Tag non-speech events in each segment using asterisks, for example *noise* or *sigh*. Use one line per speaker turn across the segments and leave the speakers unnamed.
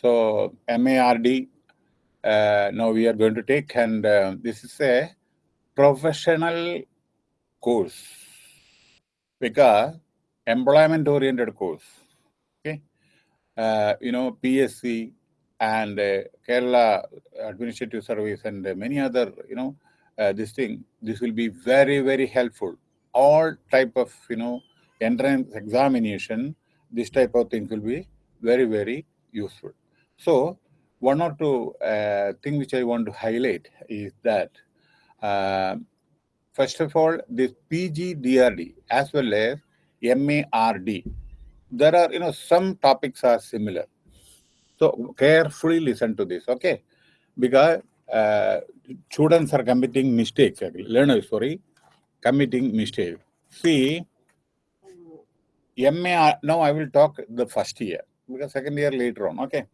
So MARD, uh, now we are going to take, and uh, this is a professional course because employment oriented course. Okay, uh, you know PSC and uh, Kerala Administrative Service and many other, you know, uh, this thing. This will be very very helpful. All type of you know entrance examination, this type of thing will be very very useful. So one or two uh, thing which I want to highlight is that uh, first of all, this PGDRD as well as MARD, there are, you know, some topics are similar. So carefully listen to this, okay? Because uh, students are committing mistakes, learners, sorry, committing mistakes. See, MAR, now I will talk the first year, because second year later on, okay?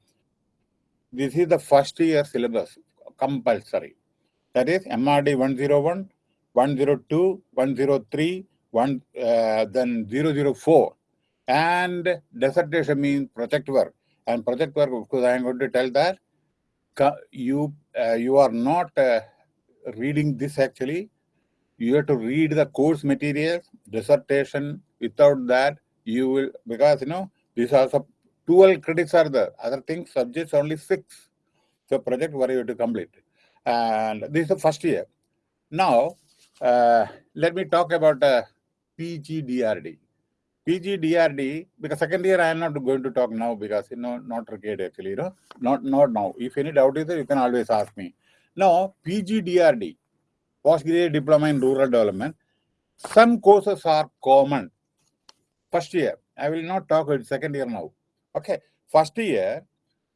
This is the first year syllabus, compulsory. That is MRD 101, 102, 103, one, uh, then 004. And dissertation means project work. And project work, because I am going to tell that you uh, you are not uh, reading this actually. You have to read the course materials, dissertation. Without that, you will, because you know, these are some 12 credits are there. Other things, subjects only six. So project where you to complete. And this is the first year. Now, uh, let me talk about uh, PGDRD. PGDRD, because second year I am not going to talk now because you know not required actually, you know, not not now. If any doubt is there, you can always ask me. Now, PGDRD, postgraduate diploma in rural development. Some courses are common. First year, I will not talk about second year now. Okay, first year,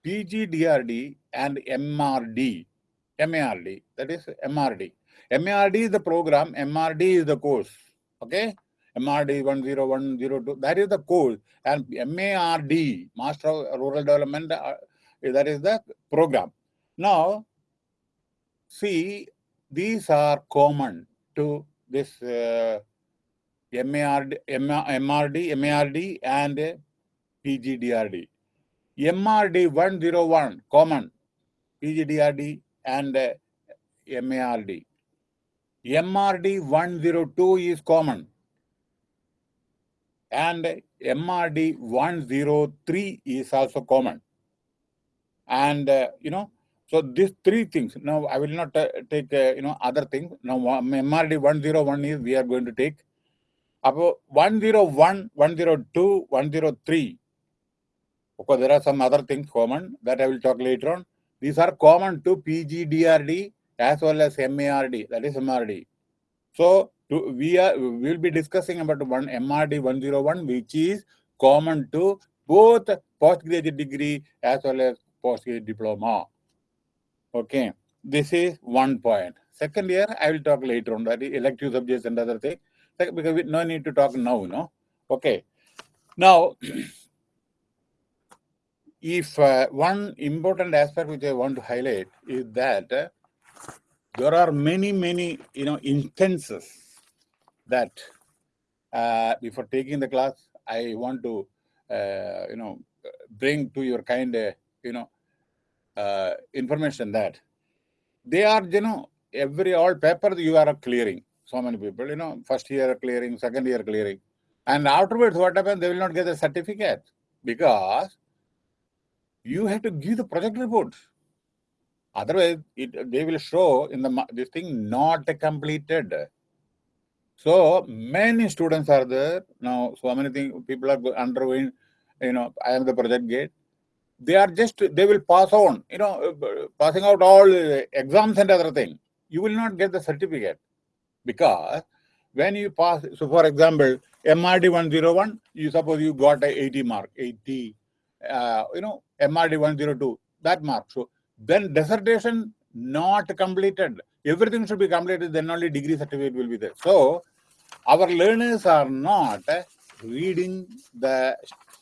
PGDRD and MRD, MARD, that is MRD. MARD is the program, MRD is the course. Okay, MRD 10102, that is the course. And MARD, Master of Rural Development, uh, that is the program. Now, see, these are common to this uh, MARD, MRD, MARD, and PGDRD. MRD 101 common, PGDRD and uh, MARD. MRD 102 is common and MRD 103 is also common. And, uh, you know, so these three things, now I will not uh, take, uh, you know, other things. Now MRD 101 is we are going to take. About 101, 102, 103 of course, there are some other things common that I will talk later on. These are common to PGDRD as well as MARD, that is MRD. So to, we are we will be discussing about one MRD 101, which is common to both postgraduate degree as well as postgraduate diploma. Okay, this is one point. Second year, I will talk later on that elective subjects and other things because we no need to talk now, no. Okay. Now *clears throat* if uh, one important aspect which I want to highlight is that uh, there are many, many, you know, instances that uh, before taking the class, I want to, uh, you know, bring to your kind, uh, you know, uh, information that they are, you know, every all paper you are clearing. So many people, you know, first year clearing, second year clearing. And afterwards, what happens? They will not get the certificate because you have to give the project report. Otherwise, it, they will show in the this thing not completed. So many students are there now. So many things people are undergoing. You know, I am the project gate. They are just they will pass on. You know, uh, passing out all exams and other things. You will not get the certificate because when you pass. So, for example, MRD 101, you suppose you got a 80 mark, 80 uh, you know, MRD 102, that mark. So then dissertation not completed. Everything should be completed, then only degree certificate will be there. So our learners are not reading the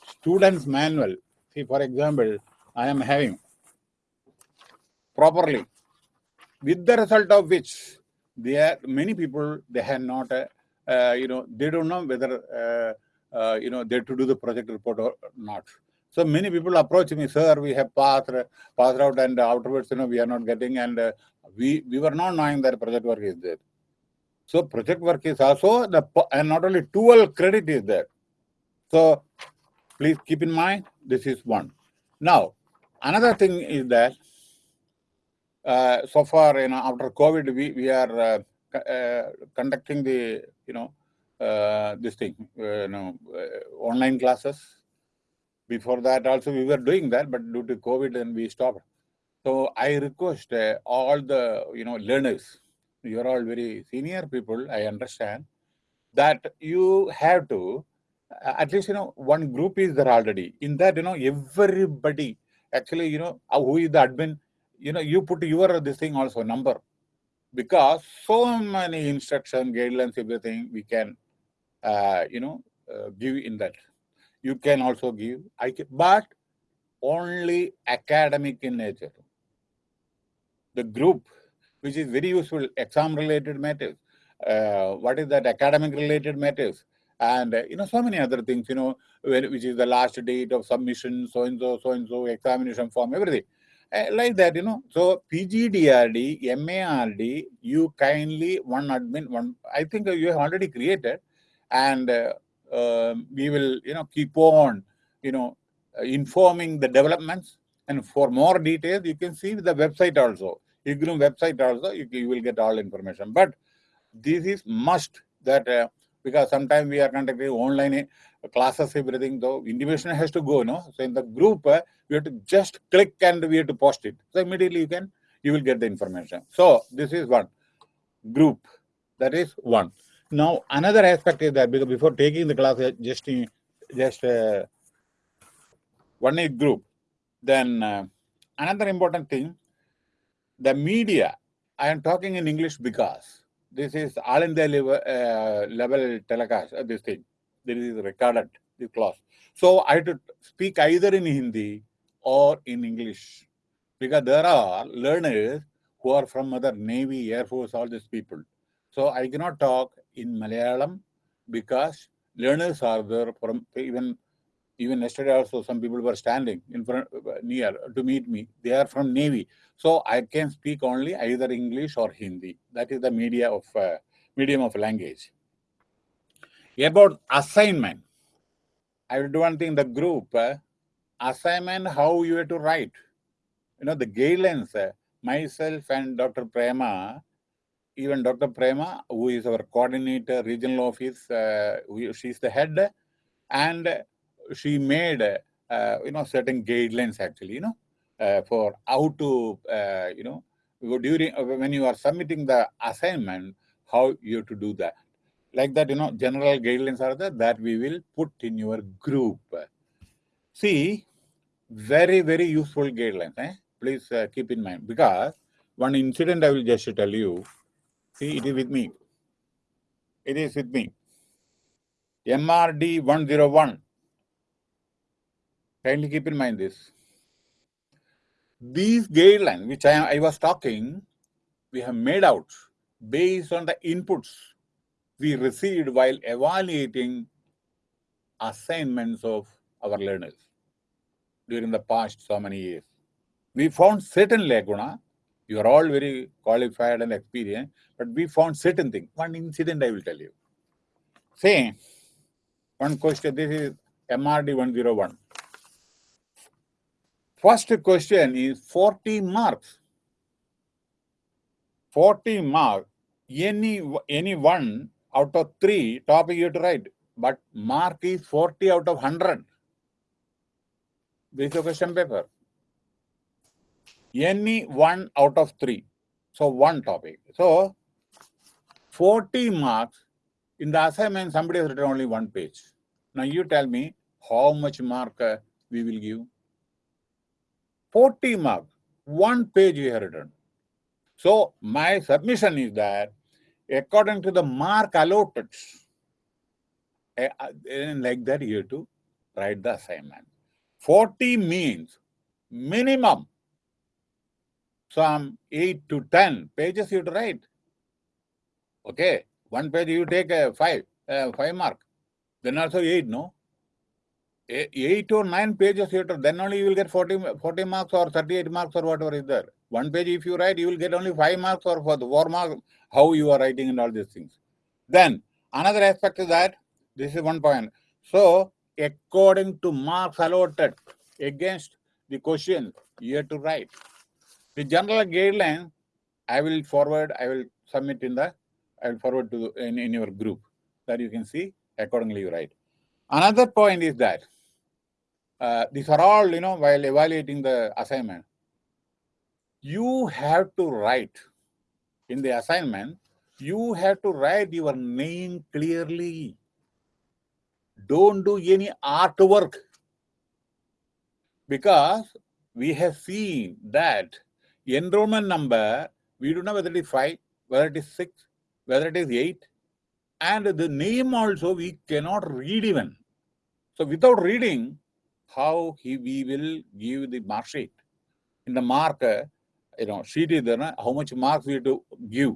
student's manual. See, for example, I am having properly with the result of which there many people they have not uh, uh, you know they don't know whether uh, uh, you know they to do the project report or not So many people approach me, sir, we have passed, passed out and afterwards, you know, we are not getting and uh, we, we were not knowing that project work is there. So project work is also the, and not only 12 credit is there. So please keep in mind, this is one. Now, another thing is that uh, so far, you know, after COVID, we, we are uh, uh, conducting the, you know, uh, this thing, uh, you know, uh, online classes. Before that also we were doing that, but due to COVID then we stopped. So I request all the, you know, learners, you're all very senior people, I understand, that you have to, at least, you know, one group is there already. In that, you know, everybody, actually, you know, who is the admin, you know, you put your this thing also number because so many instruction guidelines, everything we can uh, you know, uh, give in that. You can also give, I can, but only academic in nature. The group, which is very useful, exam-related matters. Uh, what is that? Academic-related matters. And, uh, you know, so many other things, you know, which is the last date of submission, so-and-so, so-and-so, examination form, everything. Uh, like that, you know. So PGDRD, MARD, you kindly, one admin, one, I think you have already created, and uh, um, we will you know keep on you know uh, informing the developments. And for more details you can see the website also. IGNOU website also you, you, will get all information. But this is must that uh, because sometimes we are conducting online classes everything though intimation has to go no? So in the group uh, we have to just click and we have to post it. So immediately you can you will get the information. So this is one group. That is one now, another aspect is that because before taking the class, uh, just just uh, one is group. Then uh, another important thing, the media. I am talking in English because this is all in the level, uh, level telecast. Uh, this thing, this is recorded. This class. So I have to speak either in Hindi or in English because there are learners who are from other Navy, Air Force, all these people. So I cannot talk in Malayalam because learners are there from even even yesterday also some people were standing in front near to meet me. They are from Navy. So I can speak only either English or Hindi. That is the media of uh, medium of language. About assignment, I will do one thing. The group uh, assignment, how you have to write. You know the guidelines. Uh, myself and Dr. Prema even Dr. Prema, who is our coordinator, regional office, uh, she's the head, and she made, uh, you know, certain guidelines actually, you know, uh, for how to, uh, you know, during when you are submitting the assignment, how you have to do that. Like that, you know, general guidelines are there that we will put in your group. See, very, very useful guidelines. Eh? Please uh, keep in mind because one incident I will just tell you See, it is with me. It is with me. MRD 101. Kindly keep in mind this. These guidelines, which I, I was talking, we have made out based on the inputs we received while evaluating assignments of our learners during the past so many years. We found certain lacuna you are all very qualified and experienced, but we found certain things. One incident I will tell you. Say, one question, this is MRD 101. First question is 40 marks. 40 marks, any, any one out of three topic you have to write, but mark is 40 out of 100. This is a question paper any one out of three. So one topic. So 40 marks in the assignment, somebody has written only one page. Now you tell me how much mark uh, we will give. 40 marks, one page you have written. So my submission is that according to the mark allotted, uh, like that you have to write the assignment. 40 means minimum some 8 to 10 pages you write. Okay, one page you take a 5, uh, 5 mark, then also 8, no? eight or nine pages, you then only you will get 40, 40 marks or 38 marks or whatever is there. One page, if you write, you will get only five marks or for the four marks, how you are writing and all these things. Then another aspect is that this is one point. So according to marks allotted against the question, you have to write. The general guideline, I will forward, I will submit in the, I will forward to in, in your group that you can see accordingly you write. Another point is that uh, these are all, you know, while evaluating the assignment, you have to write in the assignment, you have to write your name clearly. Don't do any artwork because we have seen that enrollment number, we don't know whether it is 5, whether it is 6, whether it is 8, and the name also we cannot read even. So without reading, how he, we will give the mark sheet. In the mark, uh, you know, sheet is there, how much marks we have to give.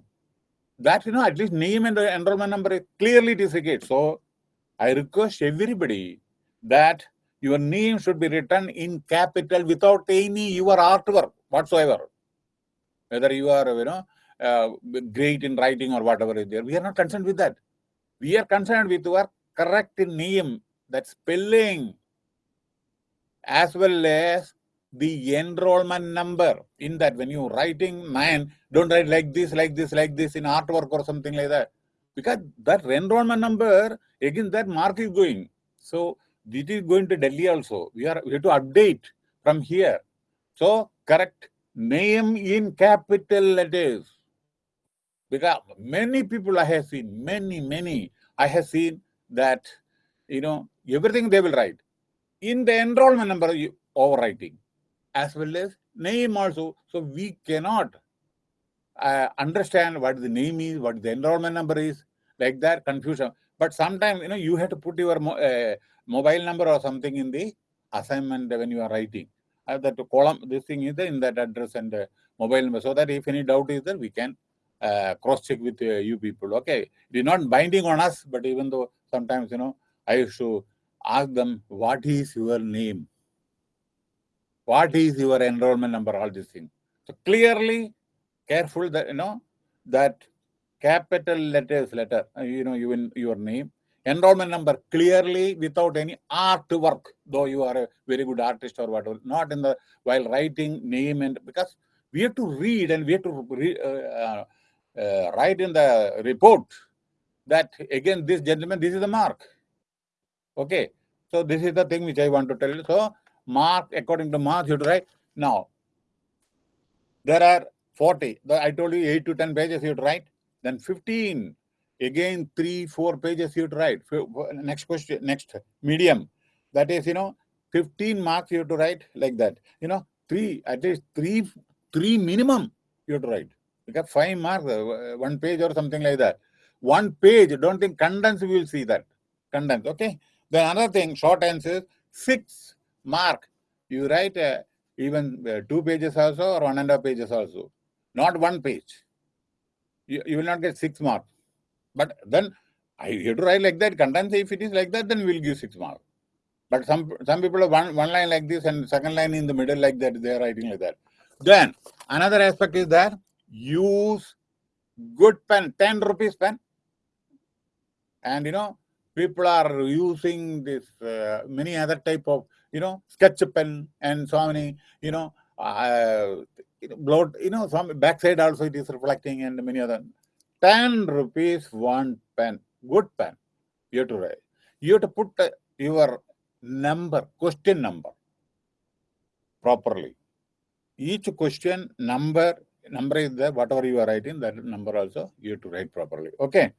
That, you know, at least name and the enrollment number clearly it So I request everybody that your name should be written in capital without any your artwork whatsoever. Whether you are, you know, uh, great in writing or whatever is there. We are not concerned with that. We are concerned with your correct name, that spelling, as well as the enrollment number in that when you writing man, don't write like this like this like this in artwork or something like that because that enrollment number again that mark is going so this is going to delhi also we are we have to update from here so correct name in capital letters because many people i have seen many many i have seen that you know everything they will write in the enrollment number overwriting as well as name also. So we cannot uh, understand what the name is, what the enrollment number is, like that confusion. But sometimes, you know, you have to put your mo uh, mobile number or something in the assignment when you are writing. Uh, that column, this thing is there in that address and uh, mobile number, so that if any doubt is there, we can uh, cross check with uh, you people. Okay, it is not binding on us, but even though sometimes, you know, I used to ask them, what is your name? What is your enrollment number? All these things. So clearly, careful that, you know, that capital letters letter, uh, you know, even your name, enrollment number clearly without any artwork, though you are a very good artist or whatever, not in the, while writing name and, because we have to read and we have to re, uh, uh, uh, write in the report that again, this gentleman, this is the mark. Okay. So this is the thing which I want to tell you. So mark according to mark you have to write. Now, there are 40. I told you 8 to 10 pages you have to write. Then 15. Again, 3, 4 pages you write. Next question, next medium. That is, you know, 15 marks you have to write like that. You know, 3, at least 3, 3 minimum you have to write. Because 5 marks, uh, one page or something like that. One page, don't think condense, we will see that. Condense, okay? Then another thing, short answers, 6 mark. You write uh, even uh, two pages also or one and a half pages also, not one page. You, you will not get six marks. But then I have to write like that. Condense, if it is like that, then we'll give six marks. But some some people have one, one line like this and second line in the middle like that. They are writing like that. Then another aspect is that use good pen, 10 rupees pen. And you know, people are using this uh, many other type of you know, sketch pen and so many, you know, uh, blood, you know, some backside also it is reflecting and many other. 10 rupees one pen, good pen, you have to write. You have to put your number, question number properly. Each question number, number is there, whatever you are writing, that number also you have to write properly. Okay.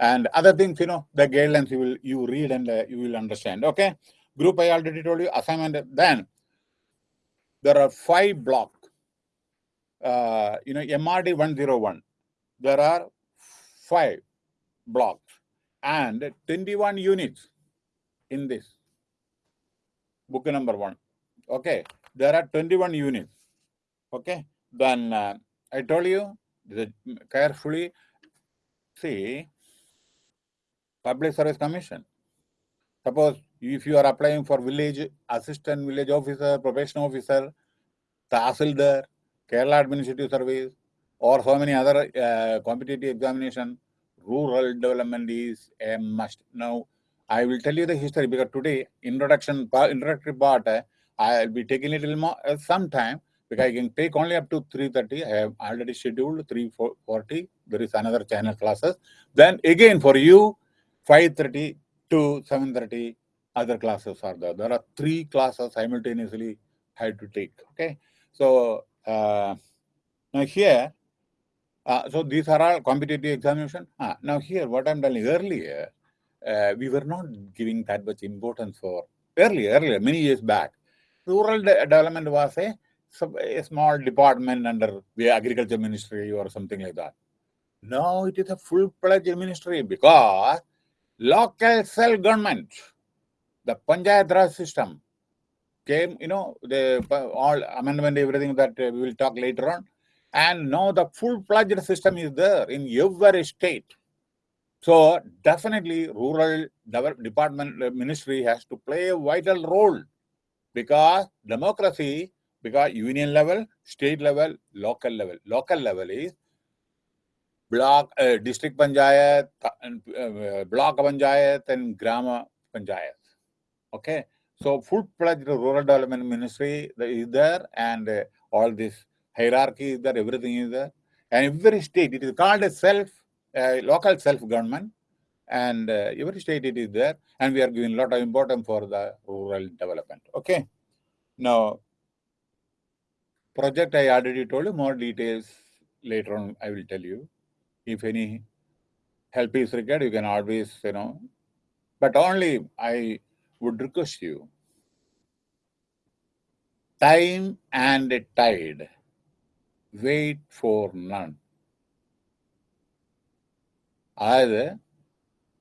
And other things, you know, the guidelines you will you read and uh, you will understand. Okay. Group I already told you, assignment. Then there are five blocks. Uh, you know, MRD 101. There are five blocks and 21 units in this book number one. Okay, there are 21 units. Okay, then uh, I told you carefully see public service commission Suppose if you are applying for village assistant village officer, probation officer, Tahsildar, Kerala Administrative Service, or so many other uh, competitive examination, rural development is a must. Now, I will tell you the history because today, introduction, introductory part, uh, I'll be taking a little more, uh, some time because I can take only up to 3.30. I have already scheduled 3.40. There is another channel classes. Then again for you, 5.30 to 7.30 other classes are there. There are three classes simultaneously I had to take. Okay. So uh, now here, uh, so these are all competitive examination. Ah, now here, what I'm telling earlier, uh, we were not giving that much importance for earlier, earlier, many years back. Rural de development was a, a small department under the agriculture ministry or something like that. Now it is a full-fledged ministry because local self-government, the Panchayat Raj system, came, you know, the all amendment, everything that uh, we will talk later on. And now the full-fledged system is there in every state. So definitely rural department uh, ministry has to play a vital role because democracy, because union level, state level, local level. Local level is block, uh, district panchayat, uh, uh, block panchayat and grama panchayat. Okay. So full-fledged rural development ministry is there and uh, all this hierarchy is there, everything is there. And every state, it is called a self, uh, local self-government and uh, every state it is there and we are giving a lot of importance for the rural development. Okay. Now, project I already told you, more details later on I will tell you. If any help is required, you can always, you know, but only I would request you time and tide wait for none. either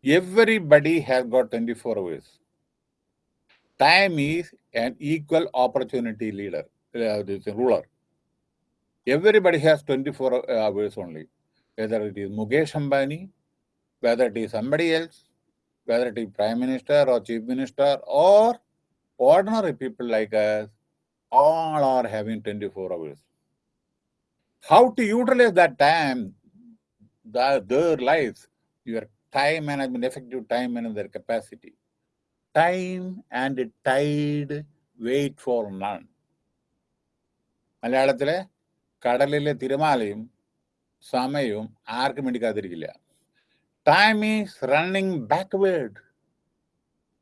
everybody has got 24 hours time is an equal opportunity leader uh, ruler. Everybody has 24 hours only. Whether it is mukesh ambani whether it is somebody else whether it is prime minister or chief minister or ordinary people like us, all are having 24 hours How to utilize that time, the, their lives, your time management, effective time management, their capacity. Time and tide wait for none. മലയാളത്തിലെ കടലിലെ തിരമാലയും സമയവും ആർക്കും വേണ്ടിക്കാതിരിക്കില്ല time is running backward.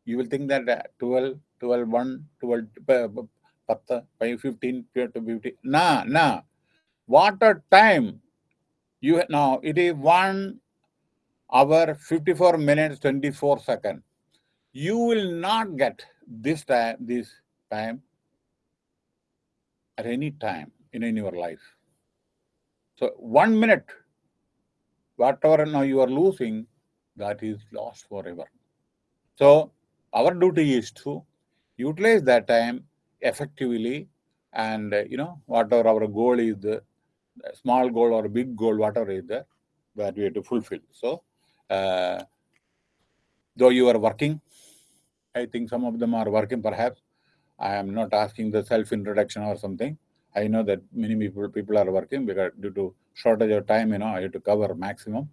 You will think that uh, 12, 12, 1, 12, uh, 15, 15. Nah, nah. what a time. You Now, it is 1 hour, 54 minutes, 24 seconds. You will not get this time, this time at any time in, in your life. So one minute whatever now you are losing, that is lost forever. So our duty is to utilize that time effectively and you know whatever our goal is small goal or big goal whatever is there that we have to fulfill so uh, though you are working i think some of them are working perhaps i am not asking the self introduction or something i know that many people people are working because due to shortage of time, you know, I have to cover maximum.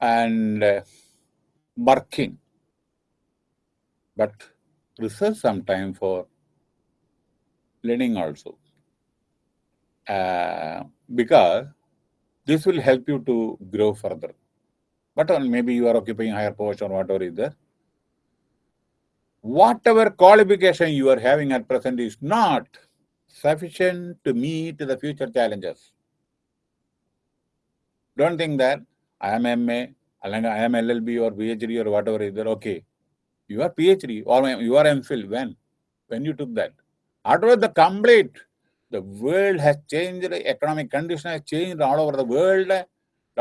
And uh, working, but reserve some time for learning also. Uh, because this will help you to grow further. But on maybe you are occupying higher post or whatever is there. Whatever qualification you are having at present is not sufficient to meet the future challenges. Don't think that I am MA, I am LLB or PhD or whatever is there. Okay. You are PhD or you are MPhil. When? When you took that. After the complete, the world has changed, economic condition has changed all over the world.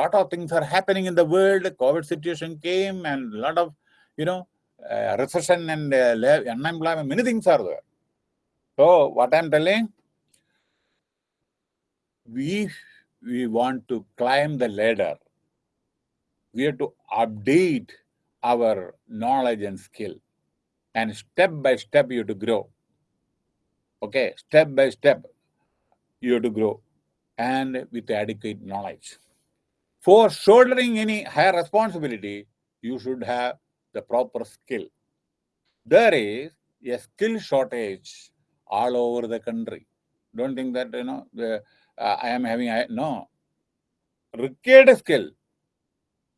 lot of things are happening in the world. COVID situation came and a lot of, you know, uh, recession and uh, unemployment, many things are there. So what I'm telling, we we want to climb the ladder, we have to update our knowledge and skill. and step by step you have to grow. Okay, step by step you have to grow and with adequate knowledge. For shouldering any higher responsibility, you should have the proper skill. There is a skill shortage all over the country. Don't think that, you know, the, uh, I am having, I, no. Required skill.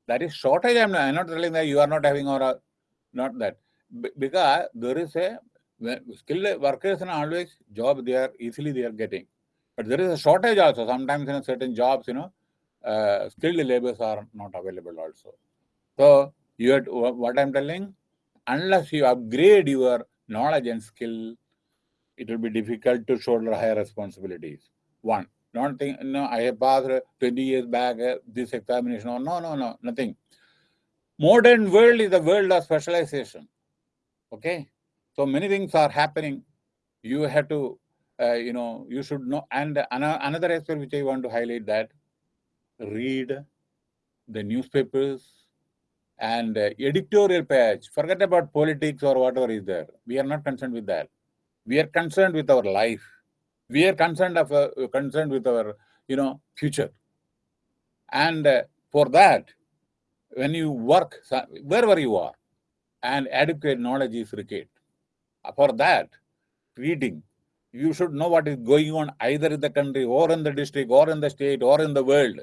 That is shortage. I'm not, telling that you are not having or uh, not that. B because there is a skilled workers and always job they are easily they are getting. But there is a shortage also. Sometimes in certain jobs, you know, uh, skilled laborers are not available also. So you what I'm telling, unless you upgrade your knowledge and skill, it will be difficult to shoulder higher responsibilities. One, not think, no, I have passed 20 years back uh, this examination. No, no, no, nothing. Modern world is the world of specialization. Okay, so many things are happening. You have to, uh, you know, you should know. And another aspect which I want to highlight that read the newspapers and uh, editorial page. Forget about politics or whatever is there. We are not concerned with that. We are concerned with our life. We are concerned of uh, concerned with our, you know, future. And uh, for that, when you work wherever you are, and adequate knowledge is required. For that, reading, you should know what is going on either in the country or in the district or in the state or in the world.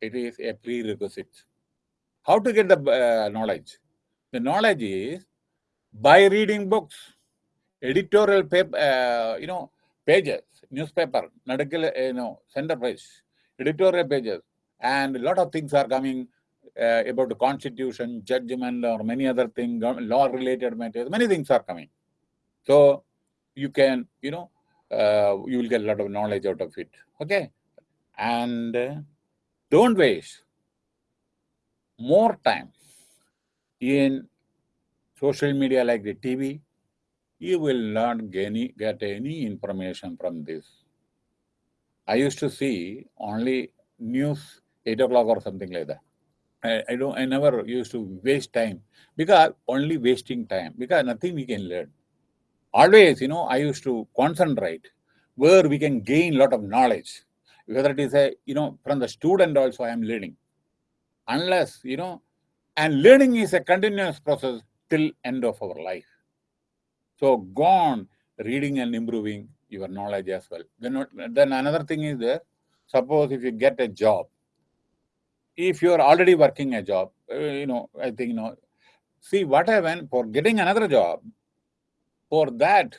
It is a prerequisite. How to get the uh, knowledge? The knowledge is by reading books, editorial paper, uh, you know, pages, newspaper, uh, you know, center page, editorial pages, and a lot of things are coming uh, about the constitution, judgment, or many other things, law-related matters. Many things are coming. So you can, you know, uh, you will get a lot of knowledge out of it. Okay, and uh, don't waste more time in social media like the TV, you will not get any, get any information from this. I used to see only news 8 o'clock or something like that. I, I don't I never used to waste time because only wasting time because nothing we can learn. Always, you know, I used to concentrate where we can gain a lot of knowledge. Whether it is a, you know, from the student also I am learning unless, you know, and learning is a continuous process till end of our life. So go on reading and improving your knowledge as well. Then, then another thing is there, suppose if you get a job, if you are already working a job, uh, you know, I think, you know, see what happened for getting another job, for that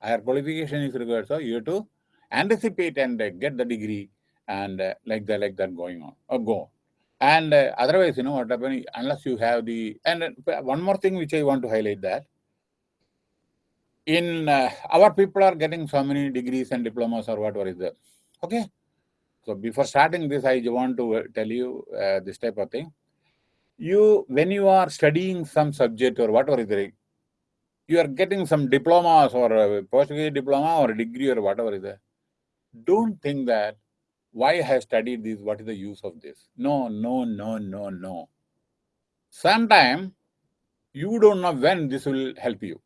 higher qualification is required. So you have to anticipate and uh, get the degree and uh, like that, like that going on, or go. And uh, otherwise, you know what happens, unless you have the, and uh, one more thing which I want to highlight that, in uh, our people are getting so many degrees and diplomas or whatever is there. Okay. So before starting this, I want to uh, tell you uh, this type of thing. You, when you are studying some subject or whatever is there, you are getting some diplomas or a postgraduate diploma or a degree or whatever is there. Don't think that why I have studied this, what is the use of this? No, no, no, no, no. Sometime you don't know when this will help you.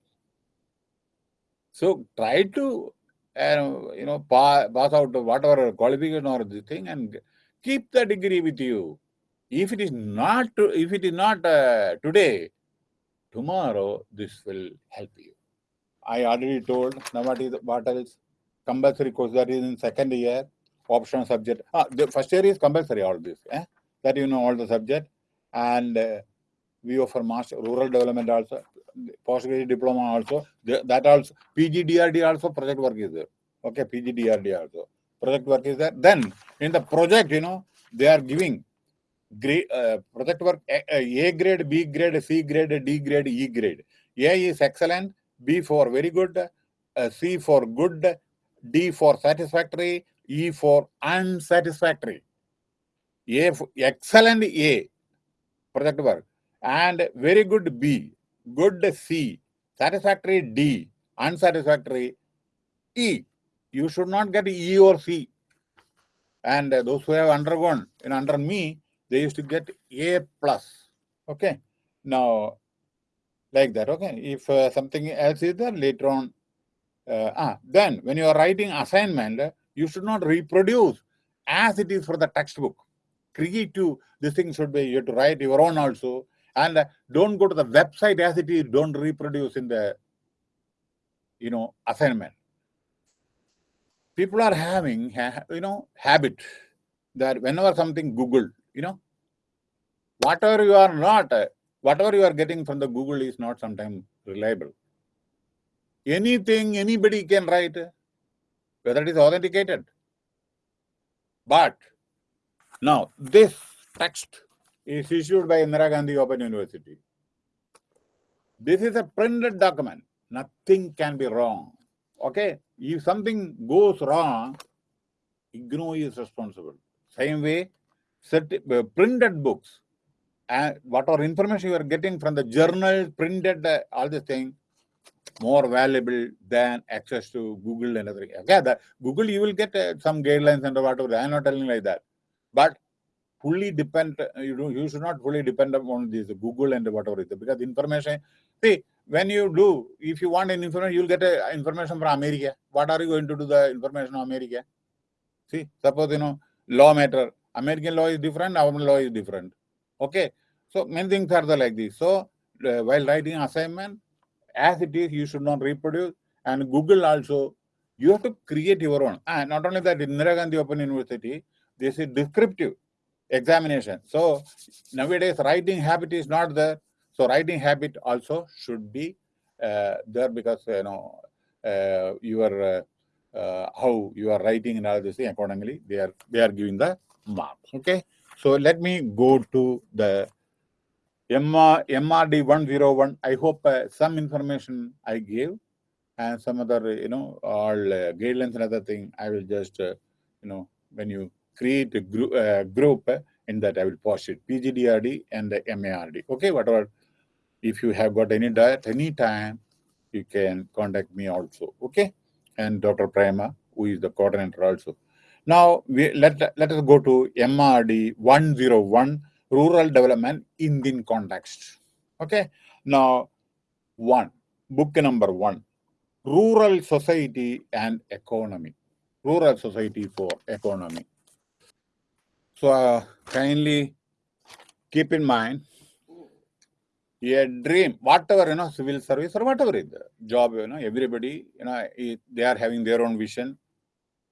So try to, uh, you know, pass, pass out whatever qualification or the thing and keep the degree with you. If it is not, if it is not uh, today, tomorrow this will help you. I already told now what is what else compulsory course that is in second year optional subject. Ah, the first year is compulsory, all this. Eh? That you know all the subject. And uh, we offer master rural development also, postgraduate diploma also. That also, PGDRD also project work is there. Okay, PGDRD also. Project work is there. Then in the project, you know, they are giving grade, project work A, grade, B grade, C grade, D grade, E grade. A is excellent, B for very good, C for good, D for satisfactory, E for unsatisfactory. A excellent A, project work. And very good B, good C, satisfactory D, unsatisfactory E. You should not get E or C. And those who have undergone, in under me, they used to get A plus. Okay. Now, like that. Okay, if uh, something else is there later on, uh, ah, then when you are writing assignment, you should not reproduce as it is for the textbook. Creative, this thing should be you have to write your own also, and uh, don't go to the website as it is. Don't reproduce in the you know assignment. People are having ha- you know habit that whenever something Google, you know, whatever you are not, whatever you are getting from the Google is not sometimes reliable. Anything anybody can write, whether it is authenticated. But now this text is issued by Indira Gandhi Open University. This is a printed document. Nothing can be wrong. Okay, if something goes wrong, IGNOU is responsible. Same way, uh, printed books and whatever information you are getting from the journal, printed, uh, all this thing, more valuable than access to Google and everything. Okay, the Google you will get uh, some guidelines and whatever. I am not telling like that, but fully depend. uh, You do you should not fully depend upon this Google and whatever it is because information. See, when you do, if you want an information, you will get uh, information from America. What are you going to do the information of America? See, suppose you know law matter. American law is different. Our law is different. Okay, so many things are like this. So uh, while writing assignment, as it is, you should not reproduce. And Google also, you have to create your own. And not only that, in Indira Gandhi Open University, this is descriptive examination. So nowadays, writing habit is not there. So writing habit also should be uh, there because you know uh, your uh, uh, how you are writing and all this thing accordingly. They are they are giving the marks. Okay. So let me go to the MR, MRD 101. I hope uh, some information I gave and some other, you know, all uh, guidelines and other thing. I will just, uh, you know, when you create a group, uh, group uh, in that I will post it PGDRD and the MARD. Okay, whatever. If you have got any doubt, any time, you can contact me also. Okay, and Dr. Prema, who is the coordinator also. Now we let let us go to MRD 101 rural development Indian context. Okay. Now, one book number one rural society and economy. Rural society for economy. So, uh, kindly keep in mind a dream, whatever you know, civil service or whatever is the job, you know, everybody, you know, they are having their own vision,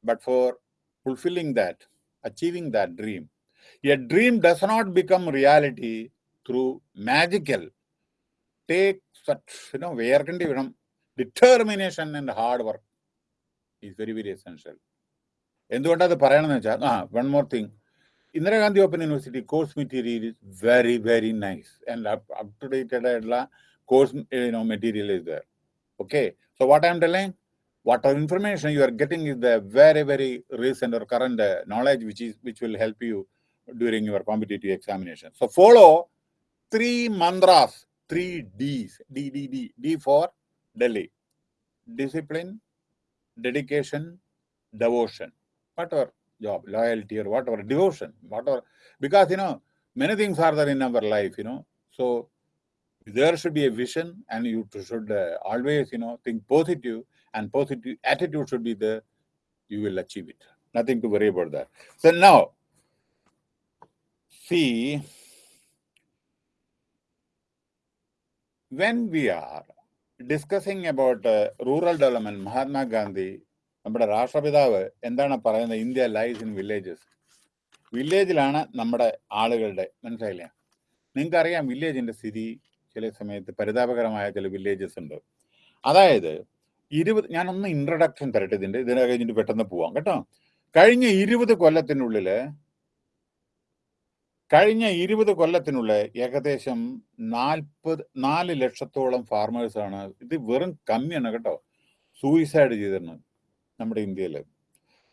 but for fulfilling that, achieving that dream. A dream does not become reality through magical. Take such, you know, where can you know, determination and hard work is very, very essential. One more thing. Indira Gandhi Open University course material is very, very nice. And up to date course you know, material is there. Okay. So what I'm telling? Whatever information you are getting is the very very recent or current uh, knowledge which is which will help you during your competitive examination. So follow three mantras three d's d d d d for delhi. Discipline dedication devotion. Whatever job loyalty or whatever devotion whatever. Because you know many things are there in our life you know. So there should be a vision and you should uh, always you know think positive and positive attitude should be there you will achieve it nothing to worry about that so now see when we are discussing about uh, rural development mahatma gandhi നമ്മുടെ രാഷ്ട്രപിതാവ് എന്താണ് പറയുന്നത് India lies in villages വില്ലേജിലാണ് നമ്മുടെ ആളുകളുടെ മനസ്സിലായില്ലേ നിങ്ങൾക്കറിയാം വില്ലേജിന്റെ സ്ഥിതി ചില സമയത്ത് പരിതാപകരമായ ചില വില്ലേജസ് ഉണ്ട് അതായത് ഇരുപത് ഞാനൊന്ന് ഇൻട്രഡക്ഷൻ തരട്ടെ ഇതിന്റെ. ഇതിനെ കഴിഞ്ഞിട്ട് പെട്ടെന്ന് പോവാം കേട്ടോ? കഴിഞ്ഞ ഇരുപത് കൊല്ലത്തിനുള്ളിൽ കഴിഞ്ഞ ഇരുപത് കൊല്ലത്തിനുള്ളിൽ ഏകദേശം നാൽപ്പത് നാല് ലക്ഷത്തോളം ഫാർമേഴ്സാണ് ഇത് വെറും കമ്മിയാണ് കേട്ടോ സൂയിസൈഡ് ചെയ്തിരുന്നത് നമ്മുടെ ഇന്ത്യയിൽ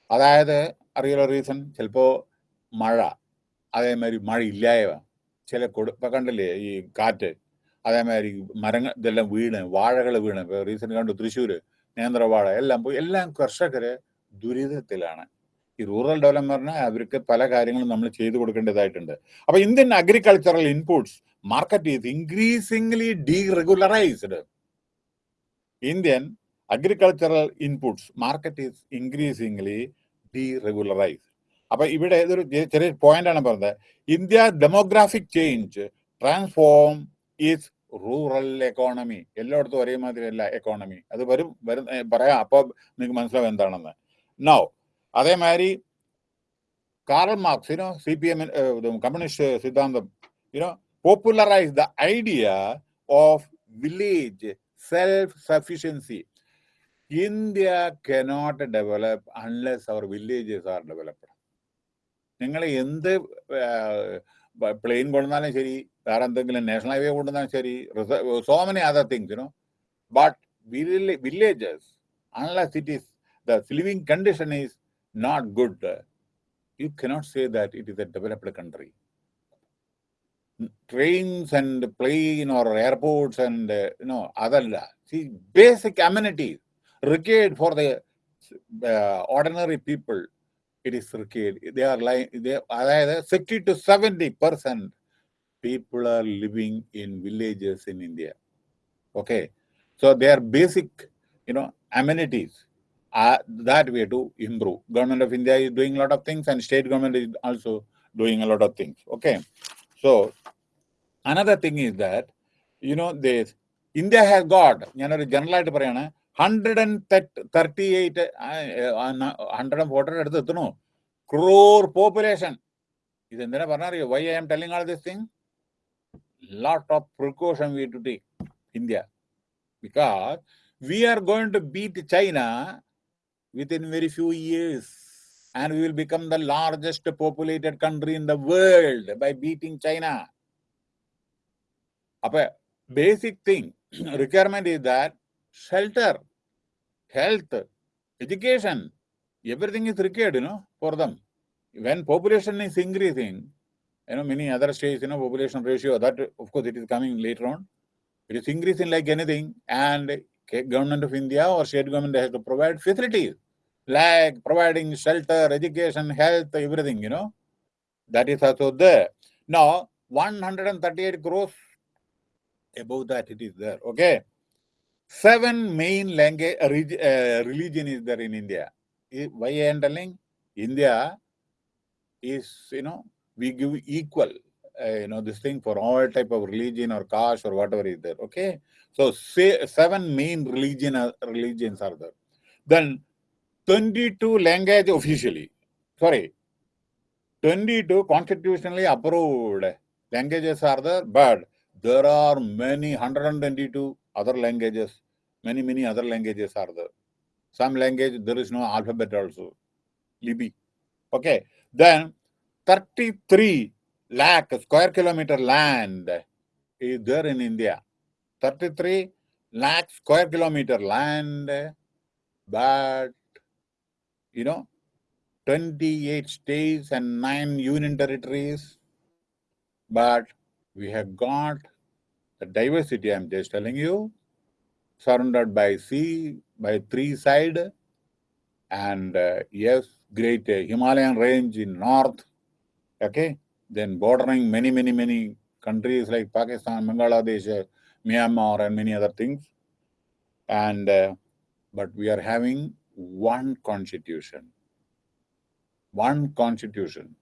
അതായത് അറിയുള്ള റീസൺ ചിലപ്പോൾ മഴ അതേമാതിരി മഴ ഇല്ലായവ ചില കൊടു ഇപ്പം കണ്ടില്ലേ ഈ കാറ്റ്? അതേമാതിരി മരങ്ങൾ ഇതെല്ലാം വീണ് വാഴകൾ വീണ്. ഇപ്പൊ റീസെന്റ് കണ്ടു തൃശ്ശൂര് നേന്ത്രവാഴ എല്ലാം പോയി. എല്ലാം കർഷകര് ദുരിതത്തിലാണ്. ഈ റൂറൽ ഡെവലപ്മെന്റിന് അവർക്ക് പല കാര്യങ്ങളും നമ്മൾ ചെയ്തു കൊടുക്കേണ്ടതായിട്ടുണ്ട്. അപ്പൊ Indian agricultural inputs market is increasingly deregularised Indian agricultural inputs market is increasingly deregularised അപ്പൊ ഇവിടെ ഇതൊരു ചെറിയ പോയിന്റ് ആണ് പറഞ്ഞത്. India demographic change transform is rural economy എല്ലായിടത്തും ഒരേ മാതിരി അല്ല എക്കോണമി അത് വരും വരും പറയാം. അപ്പൊ നിങ്ങൾക്ക് മനസ്സിലാവും എന്താണെന്ന്. നോ അതേമാതിരി Karl Marx you know C P M communist സിദ്ധാന്തം. You know popularise the idea of village self sufficiency India cannot develop unless our villages are developed നിങ്ങൾ എന്ത് പ്ലെയിൻ കൊണ്ടുവന്നാലും ശരി വേറെ എന്തെങ്കിലും നാഷണൽ ഹൈവേ കൊണ്ടുവന്നാലും ശരി so many other things you know but villages unless it is the living condition is not good, uh, you cannot say that it is a developed country. N- Trains and plane or airports and uh, you know other see basic amenities required for the uh, ordinary people. It is required. They are like they are sixty to seventy percent people are living in villages in India. Okay, so they are basic, you know, amenities uh, that we have to improve. Government of India is doing a lot of things, and state government is also doing a lot of things. Okay, so another thing is that you know this India has got ഞാനൊരു general ആയിട്ട് പറയാണ് hundred and thirty eight hundred and forty അടുത്ത് എത്തണു crore population ഇത് എന്തിനാ പറഞ്ഞറിയോ why I M telling all this thing lot of precaution we have to take India because we are going to beat China within very few years and we will become the largest populated country in the world by beating China. A basic thing *clears throat* requirement is that shelter, health, education, everything is required, you know, for them. When population is increasing, you know, many other states, you know, population ratio, that of course it is coming later on. It is increasing like anything, and government of India or state government has to provide facilities like providing shelter, education, health, everything, you know. That is also there. Now, 138 crores, above that it is there, okay. Seven main language, uh, uh, religion is there in India. Am telling? India is, you know, we give equal, uh, you know, this thing for all type of religion or caste or whatever is there, okay. So, say seven main religion are, religions are there. Then 22 language officially, sorry, 22 constitutionally approved languages are there, but there are many 122 other languages, many, many other languages are there. Some language, there is no alphabet also, lipi. Okay, then 33 lakh square kilometer land is there in India. 33 lakh square kilometer land, but you know, 28 states and 9 union territories. But we have got the diversity, I'm just telling you, surrounded by sea, by three side, and uh, yes, great uh, Himalayan range in north, okay, then bordering many, many, many countries like Pakistan, Bangladesh, uh, Myanmar, and many other things. And uh, but we are having one constitution, one constitution.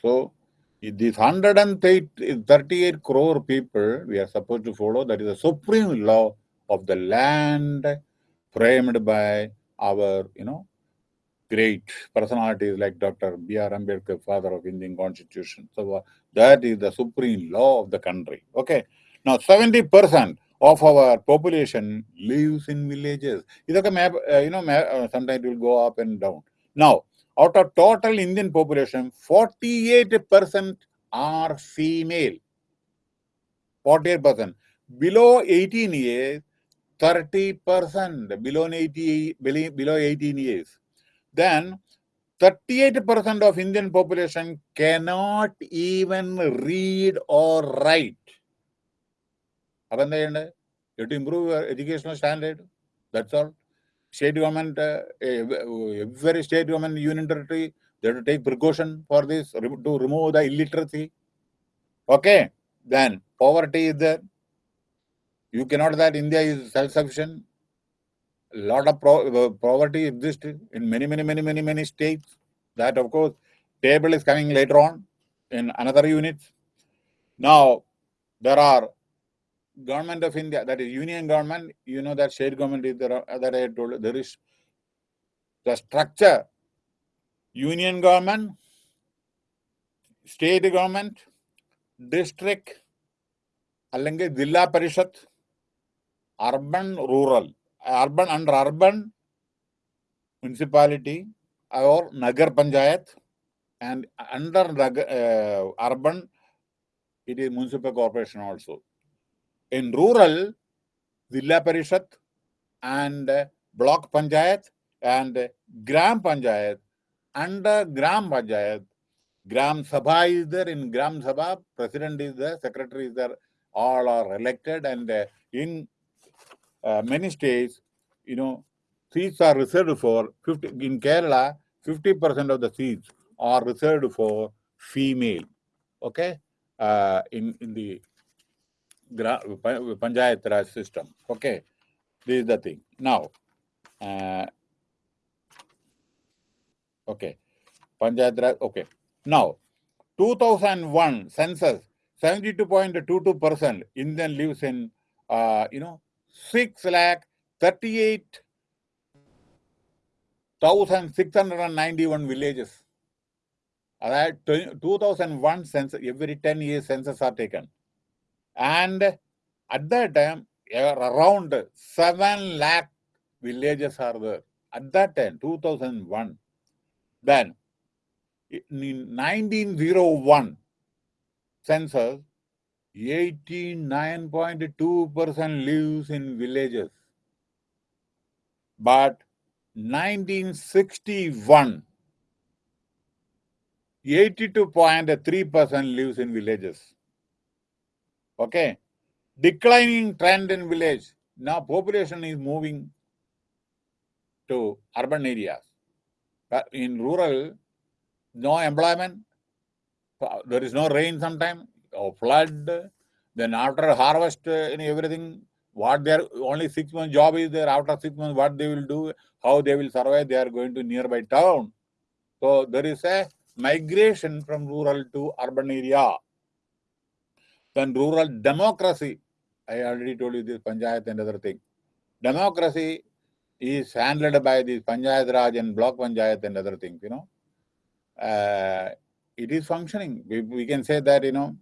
So these 138 crore people we are supposed to follow, that is the supreme law of the land framed by our, you know, great personalities like Dr. B.R. Ambedkar, father of Indian constitution. So uh, that is the supreme law of the country. Okay. Now 70% of our population lives in villages. Idoka map, uh, you know, uh, sometimes it will go up and down. Now, out of total Indian population, 48% are female. 48%. Below 18 years, 30%. Below 80, below below 18 years. Then 38% of Indian population cannot even read or write. അപ്പൊ എന്താ ചെയ്യണ്ടേ U to improve your educational standard that's all state government, uh, every state government union territory, they have to take precaution for this to remove the illiteracy. Okay, then poverty is there. You cannot that India is self-sufficient. A lot of pro poverty exists in many, many, many, many, many states. That of course, table is coming later on in another units. Now, there are government of India, that is union government, you know that state government is there, that I told there is the structure, union government, state government, district, അല്ലെങ്കിൽ ജില്ലാ പരിഷത്ത് urban rural urban under urban municipality or nagar panchayat and under uh, urban it is municipal corporation also in rural, Zilla Parishad and Block Panchayat and Gram Panchayat. Under Gram Panchayat, Gram Sabha is there. In Gram Sabha, president is there, secretary is there. All are elected and in uh, many states, you know, seats are reserved for 50. In Kerala, 50% of the seats are reserved for female. Okay, uh, in in the Panchayat Raj system. Okay, this is the thing. Now, uh, okay, Panchayat Raj, okay. Now, 2001 census, 72.22% Indian lives in, uh, you know, 6 lakh 38,691 villages. That 2001 census, every 10 years census are taken. And at that time, around 7 lakh villages are there. At that time, 2001. Then, in 1901 census, 89.2% lives in villages. But 1961, 82.3% lives in villages. Okay. Declining trend in village. Now population is moving to urban areas. But in rural, no employment. There is no rain sometime, or flood. Then after harvest and everything, what their only six months job is there. After six months, what they will do, how they will survive, they are going to nearby town. So there is a migration from rural to urban area. Then rural democracy, I already told you this Panchayat and other thing. Democracy is handled by the Panchayat Raj and Block Panchayat and other things, you know. Uh, it is functioning. We, we, can say that, you know, uh,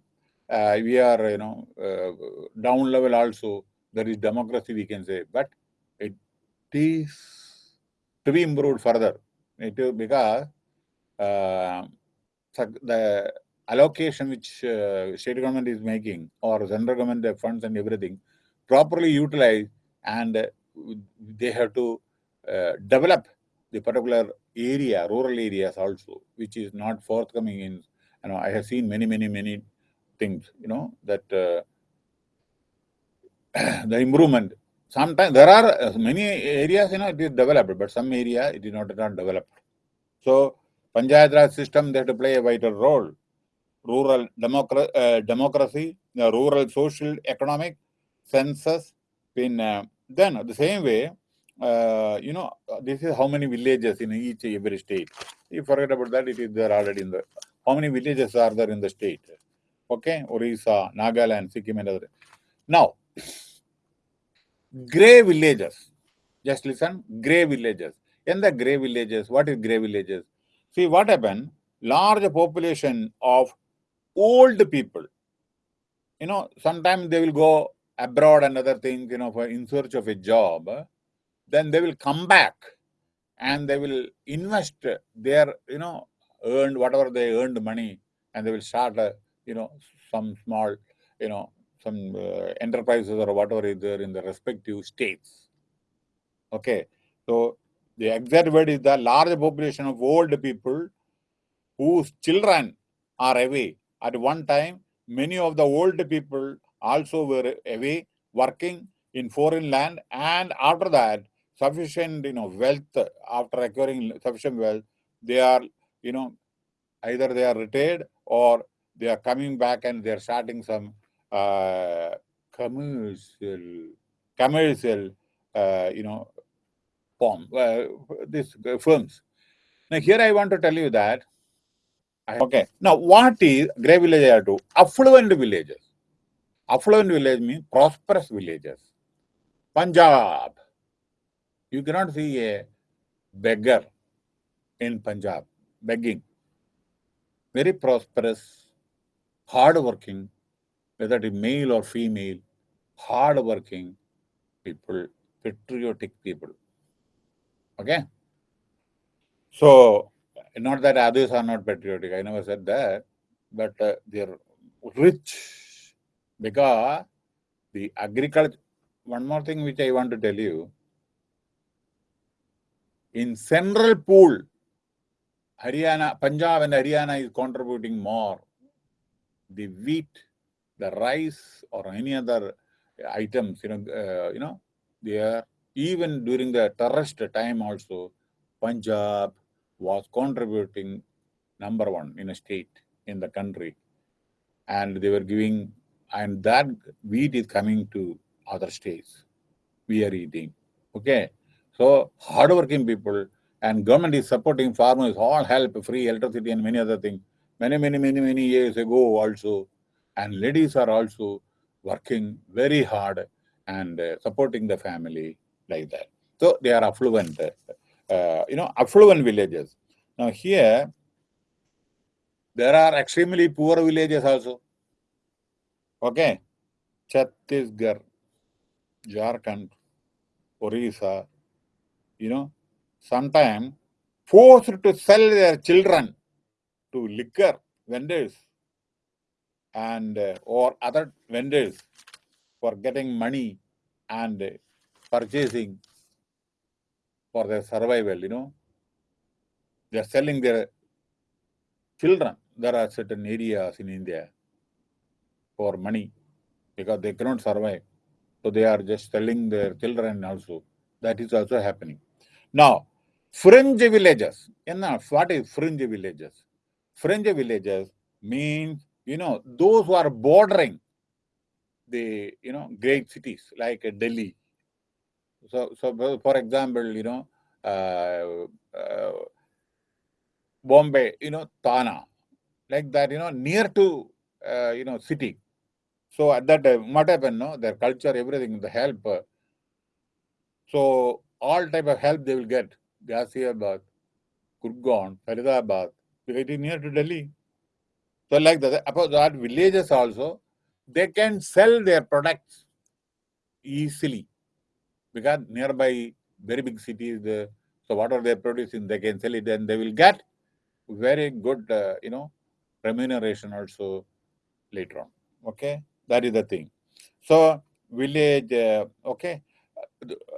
we are, you know, uh, down level also, there is democracy, we can say, but it is to be improved further. It, because uh, the allocation which uh, state government is making or central government the funds and everything properly utilized and uh, they have to uh, develop the particular area, rural areas also, which is not forthcoming in, you know, I have seen many, many, many things, you know, that uh, *clears throat* the improvement. Sometimes there are uh, many areas, you know, it is developed, but some area it is not, not developed. So, Panchayat Raj system, they have to play a vital role rural democra uh, democracy, uh, rural social economic census. In uh, then the same way, you know, this is how many villages in each every state. You forget about that; it is there already in the. How many villages are there in the state? Okay, Orissa, Nagaland, Sikkim, and other. Now, gray villages. Just listen, gray villages. In the gray villages, what is gray villages? See what happened? Large population of old people, you know, sometimes they will go abroad and other things, you know, for in search of a job, then they will come back and they will invest their, you know, earned whatever they earned money and they will start, a, you know, some small, you know, some uh, enterprises or whatever is there in the respective states. Okay. So the exact word is the large population of old people whose children are away at one time, many of the old people also were away working in foreign land and after that, sufficient, you know, wealth after acquiring sufficient wealth, they are, you know, either they are retired or they are coming back and they are starting some uh, commercial, commercial, uh, you know, form, uh, these firms. Now, here I want to tell you that. Okay. Now, what is grey village I do? Affluent villages. Affluent village means prosperous villages. Punjab. You cannot see a beggar in Punjab begging. Very prosperous, hard-working, whether it is male or female, hard-working people, patriotic people. Okay? So, not that others are not patriotic, I never said that, but uh, they're rich because the agriculture. One more thing which I want to tell you in central pool, Haryana, Punjab and Haryana is contributing more. The wheat, the rice, or any other items, you know, uh, you know, they are even during the terrorist time also, Punjab was contributing number one in a state in the country, and they were giving, and that wheat is coming to other states. We are eating. Okay, so hardworking people and government is supporting farmers, all help, free electricity and many other things. Many, many, many, many years ago also. And ladies are also working very hard and uh, supporting the family like that. So they are affluent, uh, you know, affluent villages. Now here, there are extremely poor villages also. Okay. Chhattisgarh, Jharkhand, Orissa, you know, sometimes forced to sell their children to liquor vendors and uh, or other vendors for getting money and purchasing for their survival, you know. They are selling their children. There are certain areas in India for money because they cannot survive. So they are just selling their children also. That is also happening. Now, fringe villages. What is fringe villages? Fringe villages means, you know, those who are bordering the, you know, great cities like Delhi. So, so for example, you know, uh, uh, Bombay, you know, Thana, like that, you know, near to, uh, you know, city. So at that time, what happened, no? Their culture, everything, the help. So all type of help they will get. Ghaziabad, Gurgaon, Faridabad, it is near to Delhi. So like that, about that villages also, they can sell their products easily because nearby very big cities, the, so whatever they're producing, they can sell it and they will get very good, uh, you know, remuneration also later on. Okay, that is the thing. So village, uh, okay,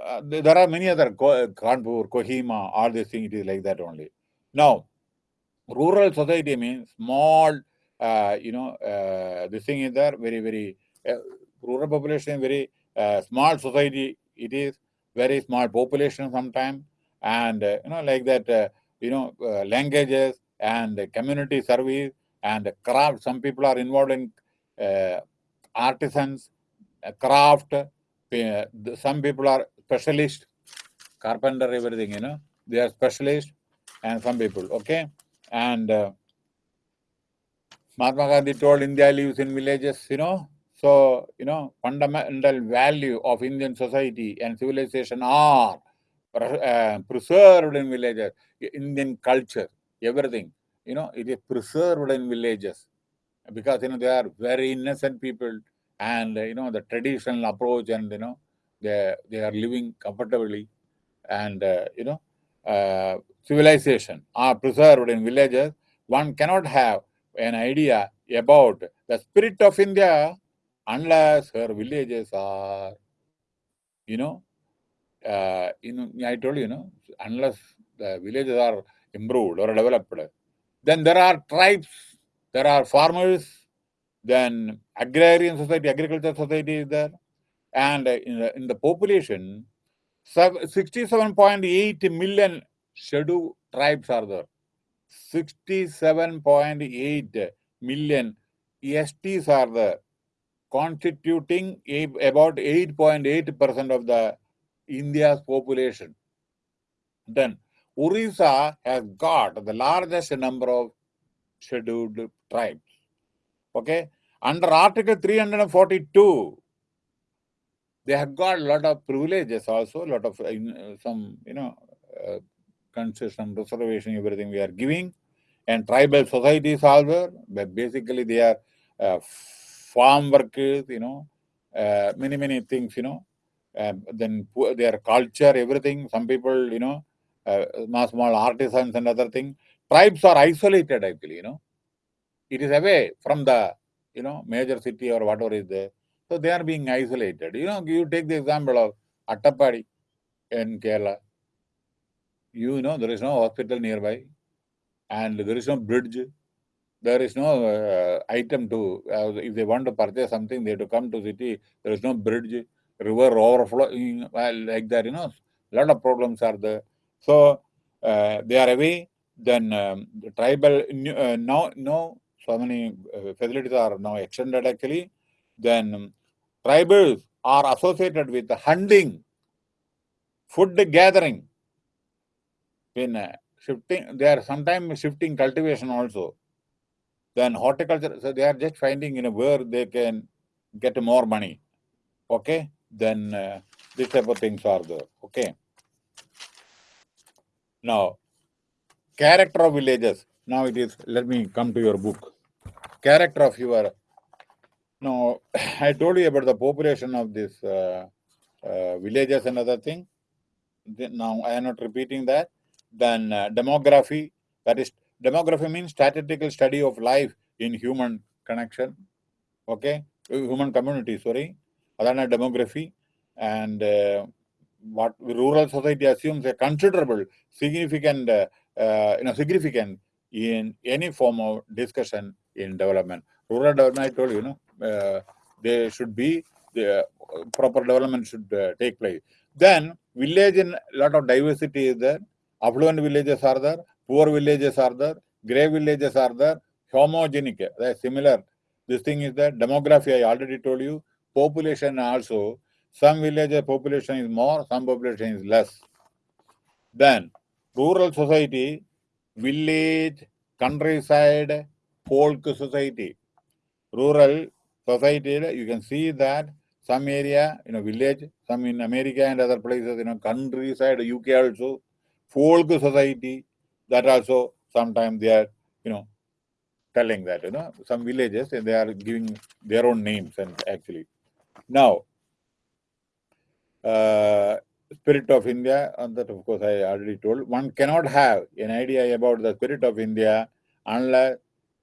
uh, there are many other Kanpur, Kohima, all these things. It is like that only. Now, rural society means small. Uh, you know, uh, thing is there. Very, very uh, rural population. Very uh, small society. It is very small population sometimes, and uh, you know, like that. you know, languages and community service and craft. Some people are involved in artisans, craft some people are specialist, carpenter, everything, you know, they are specialist, and some people, okay? And uh, Mahatma Gandhi told India lives in villages, you know, so, you know, fundamental value of Indian society and civilization are uh, preserved in villages, Indian culture, everything, you know, it is preserved in villages because, you know, they are very innocent people and you know the traditional approach and you know they they are living comfortably and uh, you know uh, civilization are preserved in villages one cannot have an idea about the spirit of india unless her villages are you know uh, know i told you, you know unless the villages are improved or developed then there are tribes there are farmers then agrarian society, agriculture society is there. And in the, in the population, 67.8 million scheduled tribes are there. 67.8 million STs are there, constituting about 8.8% of the India's population. Then Orissa has got the largest number of scheduled tribes. Okay, under Article 342, they have got a lot of privileges also, a lot of uh, some, you know, uh, concession, reservation, everything we are giving. And tribal societies also, but basically they are uh, farm workers, you know, uh, many, many things, you know. Um, then their culture, everything. Some people, you know, uh, small, small artisans and other things. Tribes are isolated actually, you know. It is away from the, you know, major city or whatever is there. So they are being isolated. You know, you take the example of Attapadi in Kerala. You know, there is no hospital nearby and there is no bridge. There is no uh, item to, uh, if they want to purchase something, they have to come to city. There is no bridge, river overflowing, well, like that, you know, a lot of problems are there. So uh, they are away. Then um, the tribal, uh, now, no, so many uh, facilities are now extended actually. Then tribals are associated with hunting, food gathering, in uh, shifting, they are sometimes shifting cultivation also. Then horticulture, so they are just finding you know where they can get more money. Okay, then uh, this type of things are there. Okay. Now, character of villages. Now it is. Let me come to your book. Character of your now, *sighs* I told you about the population of these uh, uh, villages and other thing. Now, I am not repeating that. Then uh, demography, that is, demography means statistical study of life in human connection, okay, human community, sorry. Adana demography and uh, what rural society assumes a considerable, significant, uh, uh, you know, significant in any form of discussion in development. Rural development, I told you, you know, they should be the uh, proper development should uh, take place. Then village in a lot of diversity is there. Affluent villages are there, poor villages are there, grey villages are there, homogenic, they similar. This thing is that demography, I already told you, population also, some villages population is more, some population is less. Then rural society, village, countryside, folk society. Rural society, you can see that some area, you know, village, some in America and other places, you know, countryside, UK also, folk society, that also sometimes they are, you know, telling that, you know, some villages, they are giving their own names and actually. Now, uh, spirit of India, and that of course I already told, one cannot have an idea about the spirit of India unless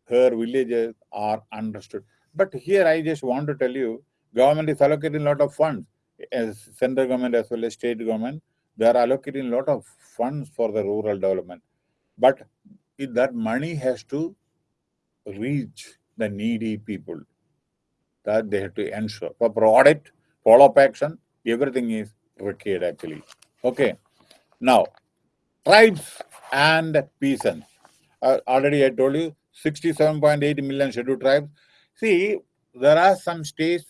her villages are understood. But here I just want to tell you, government is allocating a lot of funds, as central government as well as state government, they are allocating a lot of funds for the rural development. But that money has to reach the needy people. That they have to ensure. Proper audit, follow-up action, everything is required actually. Okay. Now, tribes and peasants. Uh, already I told you, 67.8 million scheduled tribes. See, there are some states,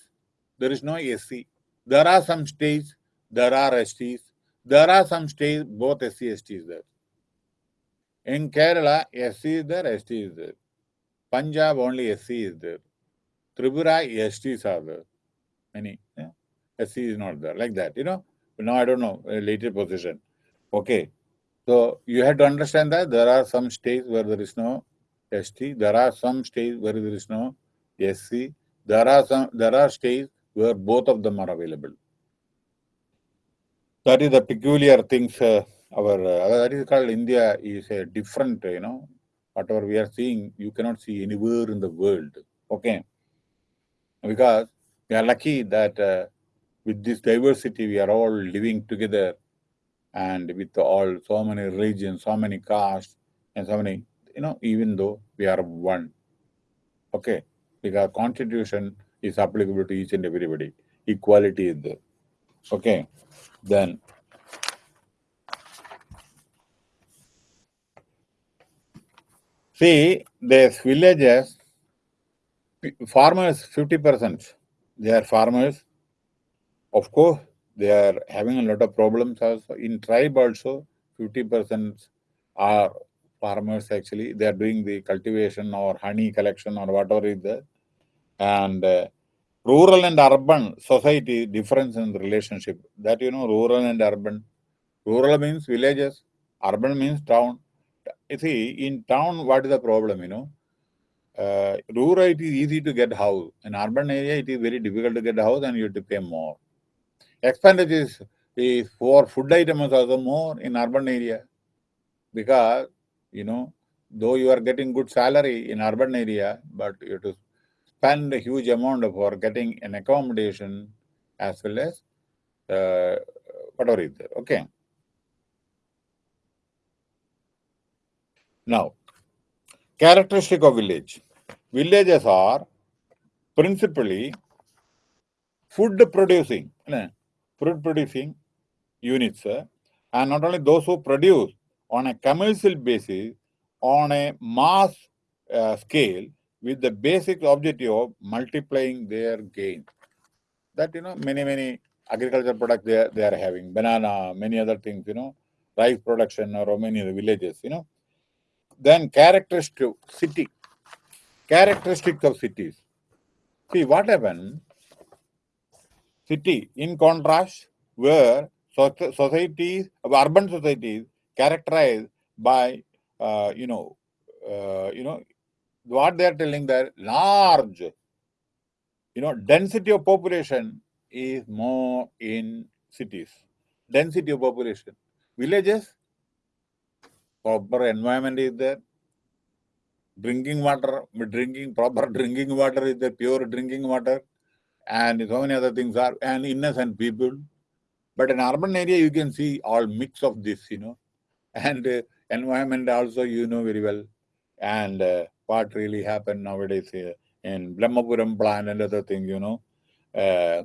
there is no SC. There are some states, there are STs. There are some states, both SC, ST is there. In Kerala, SC is there, ST is there. Punjab, only SC is there. Tripura, STs are there. Many. Yeah? SC is not there, like that, you know. Now, I don't know, later position. Okay. So, you have to understand that there are some states where there is no ST. There are some states where there is no SC. There are some there are states where both of them are available. That is the peculiar things. Uh, our uh, that is called India is a different. You know, whatever we are seeing, you cannot see anywhere in the world. Okay, because we are lucky that uh, with this diversity, we are all living together, and with all so many regions, so many castes, and so many. You know, even though we are one. Okay because constitution is applicable to each and everybody. Equality is there. Okay. Then see these villages farmers 50% they are farmers of course they are having a lot of problems also in tribe also 50% are farmers actually. They are doing the cultivation or honey collection or whatever is there. And uh, rural and urban society difference in the relationship. That you know, rural and urban. Rural means villages, urban means town. You see, in town, what is the problem, you know? Uh, rural, it is easy to get house. In urban area, it is very difficult to get a house and you have to pay more. Expenditure is, is for food items also more in urban area. Because, you know, though you are getting good salary in urban area, but you have to spend a huge amount for getting an accommodation as well as uh, whatever is there. Okay. Now, characteristic of village. Villages are principally food producing, food producing units, and not only those who produce on a commercial basis, on a mass uh, scale, with the basic objective of multiplying their gain. That, you know, many, many agriculture products they are, they are having, banana, many other things, you know, rice production or many other villages, you know. Then characteristic city, characteristics of cities. See what happened, city in contrast where societies, urban societies characterized by, uh, you know, uh, you know, what they are telling that large, you know, density of population is more in cities. Density of population. Villages, proper environment is there. Drinking water, drinking proper *laughs* drinking water is there, pure drinking water, and so many other things are, and innocent people. But in urban area, you can see all mix of this, you know, and uh, environment also you know very well, and uh, what really happened nowadays here in Brahmapuram plant and other things, you know. Uh,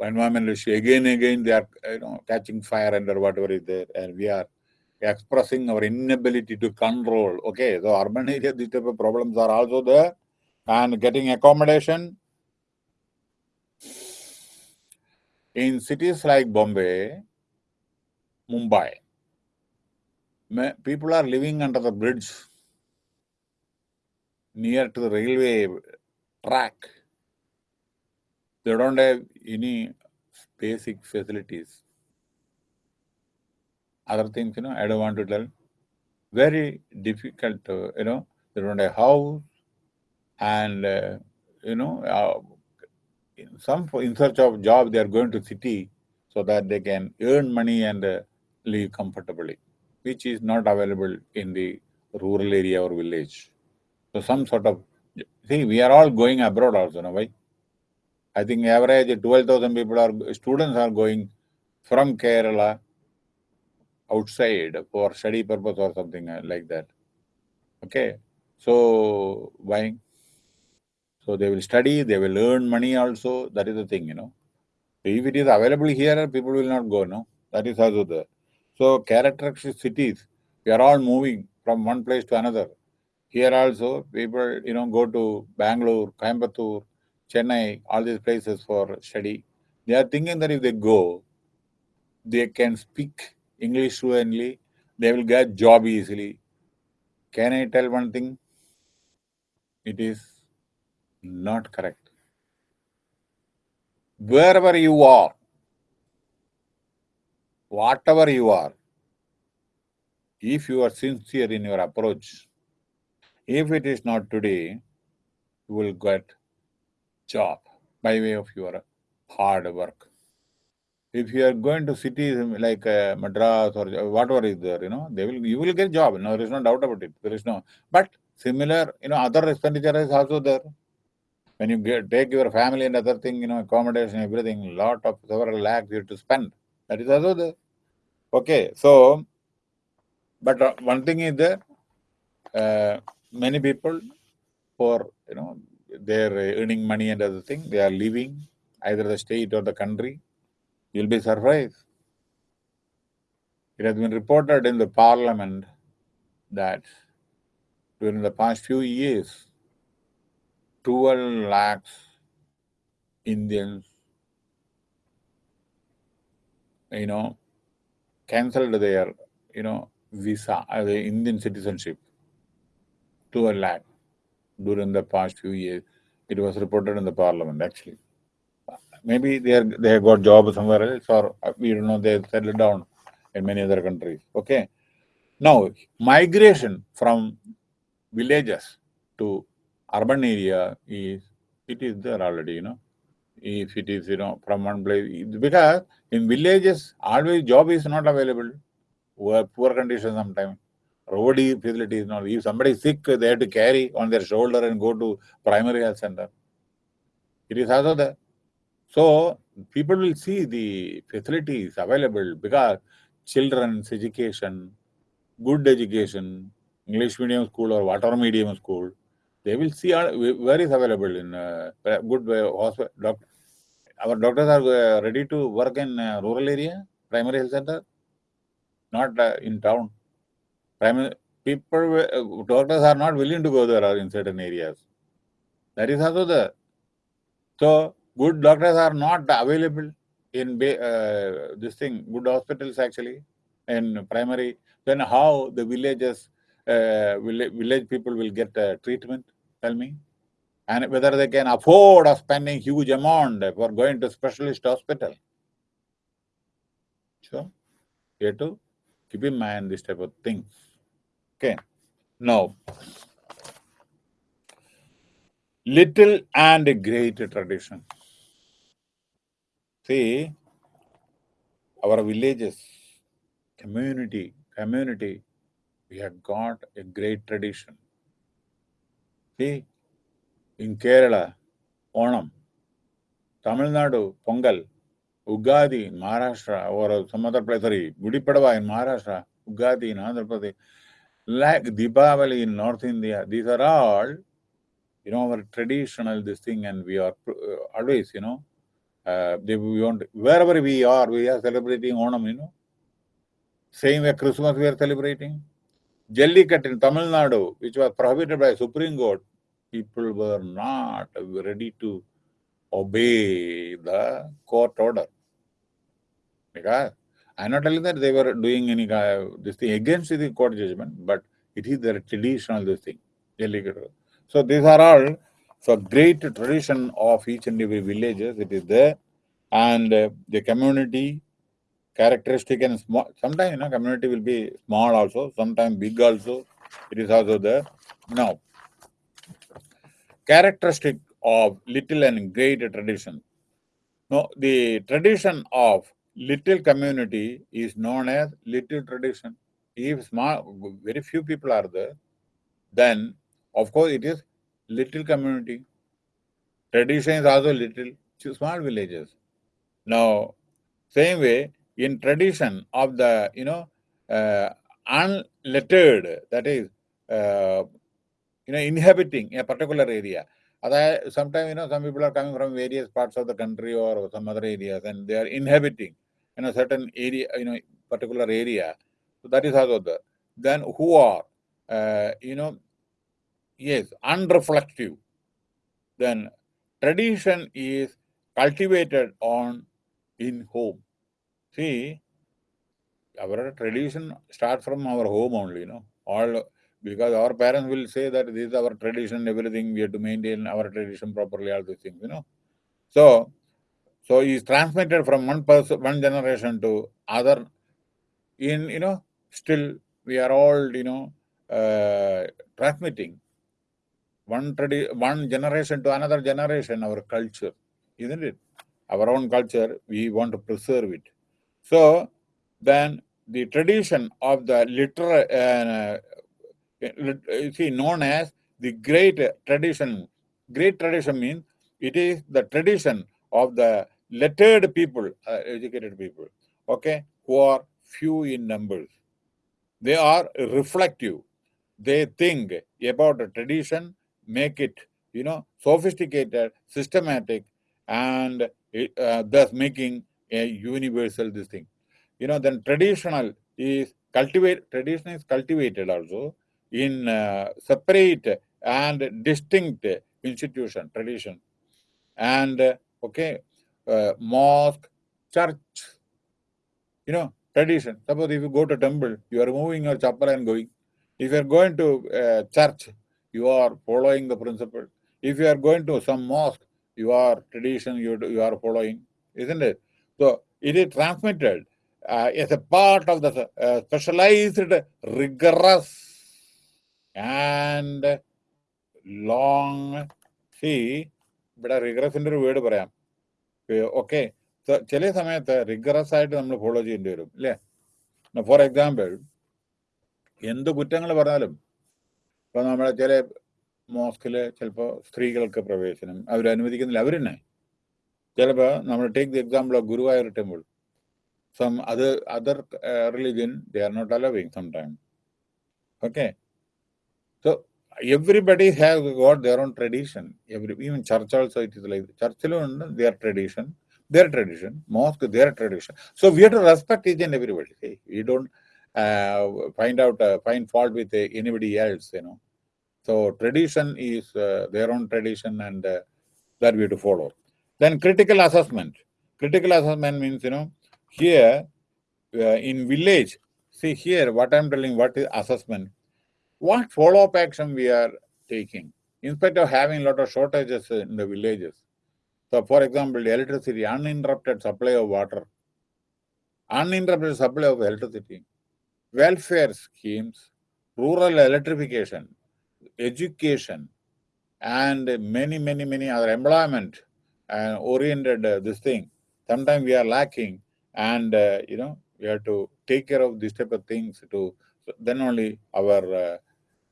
environmental issue. Again and again they are you know catching fire and whatever is there. And we are expressing our inability to control. Okay so urban area these type of problems are also there. And getting accommodation. In cities like bombay mumbai people are living under the bridge near to the railway track. They don't have any basic facilities. Other things, you know, I don't want to tell. Very difficult, to, you know, they don't have house and, uh, you know, uh, in some in search of job, they are going to city so that they can earn money and uh, live comfortably, which is not available in the rural area or village. So some sort of, see, we are all going abroad also, no, why? I think average 12,000 people are, students are going from Kerala outside for study purpose or something uh, like that. Okay. So why? So they will study, they will earn money also. That is the thing, you know. If it is available here, people will not go, no? That is also there. So characteristic cities, we are all moving from one place to another. Here also, people, you know, go to Bangalore, Coimbatore, Chennai, all these places for study. They are thinking that if they go, they can speak English fluently, they will get job easily. Can I tell one thing? It is not correct. Wherever you are, whatever you are, if you are sincere in your approach, if it is not today, you will get job by way of your hard work. If you are going to cities like uh, Madras or whatever is there, you know, they will you will get job. No, there is no doubt about it. There is no. But similar, you know, other expenditure is also there. When you get, take your family and other thing, you know, accommodation, everything, lot of several lakhs you have to spend. That is also there. Okay, so, but uh, one thing is there. Uh, many people for you know they're earning money and other thing they are leaving either the state or the country you'll be surprised it has been reported in the parliament that during the past few years, 12 lakhs Indians, you know, cancelled their, you know, visa, uh, the Indian citizenship, to a lakh during the past few years. It was reported in the parliament, actually. Maybe they are, they have got job somewhere else, or uh, we don't know, they settled down in many other countries. Okay. Now, migration from villages to urban area is, it is there already, you know. If it is, you know, from one place, because in villages, always job is not available. Poor condition sometimes. Road facility is not. If somebody is sick, they have to carry on their shoulder and go to primary health center. It is also there. So people will see the facilities available because children's education, good education, English medium school or whatever medium school, they will see where is available in uh, good hospital. Doctor. Our doctors are uh, ready to work in uh, rural area, primary health center, not uh, in town. Primary people, doctors are not willing to go there in certain areas. That is also the so good doctors are not available in uh, this thing, good hospitals actually, in primary. Then how the villages, uh, village, village people will get uh, treatment, tell me? And whether they can afford of spending huge amount for going to specialist hospital. So, you have to keep in mind this type of things. Okay. Now, little and great tradition. See, our villages, community, community, we have got a great tradition. See, in Kerala, Onam, Tamil Nadu, Pongal, Ugadi in Maharashtra, or some other place, sorry, Gudi in Maharashtra, Ugadi in Andhra Pradesh, like Deepavali in North India, these are all, you know, our traditional this thing, and we are uh, always, you know, uh, they, we want, wherever we are, we are celebrating Onam, you know. Same way Christmas we are celebrating. Jallikat in Tamil Nadu, which was prohibited by Supreme Court, people were not ready to obey the court order. Because I'm not telling that they were doing any this thing against the court judgment, but it is their traditional this thing. So these are all so great tradition of each and every villages, it is there. And uh, the community characteristic and small, sometimes you know, community will be small also, sometimes big also, it is also there. Now, characteristic of little and great tradition. No, the tradition of little community is known as little tradition. If small, very few people are there, then of course it is little community. Tradition is also little, small villages. Now, same way, in tradition of the, you know, uh, unlettered, that is, uh, you know, inhabiting a particular area. Sometimes, you know, some people are coming from various parts of the country or some other areas and they are inhabiting in a certain area, you know, particular area. So that is also the, then who are, uh, you know, Yes, unreflective. Then tradition is cultivated on in home. See, our tradition starts from our home only, you know. All because our parents will say that this is our tradition, everything we have to maintain our tradition properly, all these things, you know. So, so is transmitted from one person, one generation to other. In you know, still we are all you know uh, transmitting one tradi- one generation to another generation, our culture, isn't it? Our own culture, we want to preserve it. So then the tradition of the literal, uh, see, known as the great tradition. Great tradition means it is the tradition of the lettered people, uh, educated people, okay, who are few in numbers. They are reflective. They think about the tradition make it, you know, sophisticated, systematic, and uh, thus making a universal this thing. You know, then traditional is cultivate, tradition is cultivated also. In uh, separate and distinct institution, tradition. And, uh, okay, uh, mosque, church, you know, tradition. Suppose if you go to temple, you are moving your chapel and going. If you are going to uh, church, you are following the principle. If you are going to some mosque, you are tradition, you, you are following, isn't it? So it is transmitted uh, as a part of the uh, specialized, rigorous, and long see ഇവിടെ റിഗ്രസിന്റെ ഒരു word പറയാം. Okay ചില സമയത്ത് regress ആയിട്ട് നമ്മൾ follow ചെയ്യേണ്ടി വരും അല്ലേ ഫോർ എക്സാമ്പിൾ എന്ത് കുറ്റങ്ങൾ പറഞ്ഞാലും ഇപ്പൊ നമ്മളെ ചില മോസ്കിൽ ചിലപ്പോൾ സ്ത്രീകൾക്ക് പ്രവേശനം അവർ അനുവദിക്കുന്നില്ല അവരെന്നെ ചിലപ്പോ നമ്മൾ take the example of Guruvayur temple some അത് other religion they are not allowing some time okay so everybody has got their own tradition. Every even church also it is like church alone their tradition, their tradition, mosque their tradition. So we have to respect each and everybody. See, we don't uh, find out uh, find fault with uh, anybody else. You know. So tradition is uh, their own tradition, and uh, that we have to follow. Then critical assessment. Critical assessment means you know here uh, in village. See here what I'm telling. What is assessment? What follow-up action we are taking? In spite of having a lot of shortages in the villages. So, for example, electricity, uninterrupted supply of water, uninterrupted supply of electricity, welfare schemes, rural electrification, education, and many, many, many other employment uh, oriented uh, this thing. Sometimes we are lacking, and uh, you know we have to take care of these type of things to then only our uh,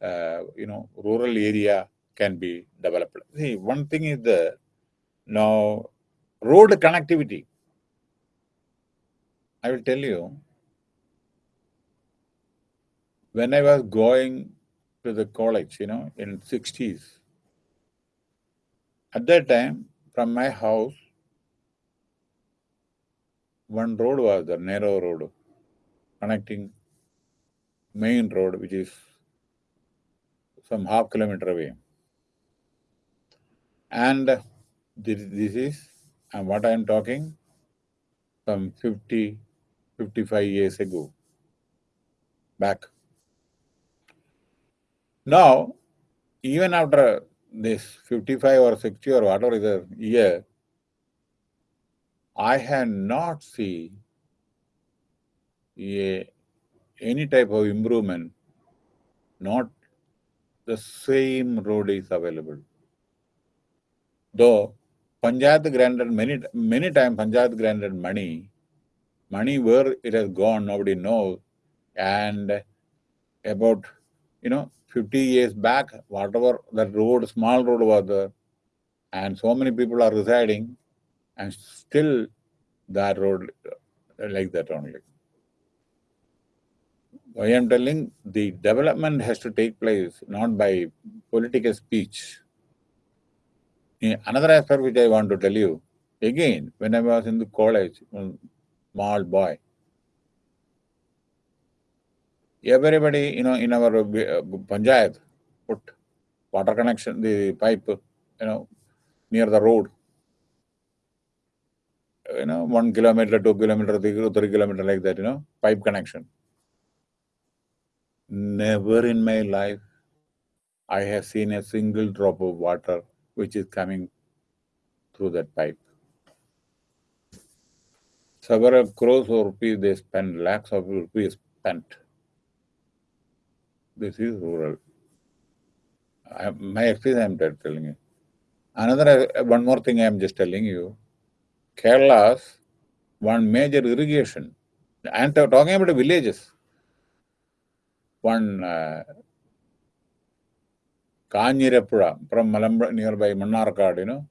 uh, you know, rural area can be developed. See, one thing is the now road connectivity. I will tell you, when I was going to the college, you know, in 60s, at that time, from my house, one road was the narrow road connecting main road, which is some half kilometer away. And this, this is and what I am talking some 50, 55 years ago, back. Now, even after this 55 or 60 or whatever is a year, I had not seen a, any type of improvement, not the same road is available. Though Panchayat granted many many times Panchayat granted money, money where it has gone, nobody knows. And about you know 50 years back, whatever that road, small road was there, and so many people are residing, and still that road like that only. I am telling the development has to take place not by political speech. Another aspect which I want to tell you, again, when I was in the college, small boy, everybody, you know, in our uh, panchayat put water connection, the pipe, you know, near the road. You know, one kilometer, two kilometer, three kilometer, like that, you know, pipe connection. Never in my life I have seen a single drop of water which is coming through that pipe. Several crores of rupees they spend, lakhs of rupees spent. This is rural. I, my experience I am telling you. Another, uh, one more thing I am just telling you. Kerala's one major irrigation. Am talking about villages one uh, Kanjirapuzha from Malambra nearby Mannarkad, you know.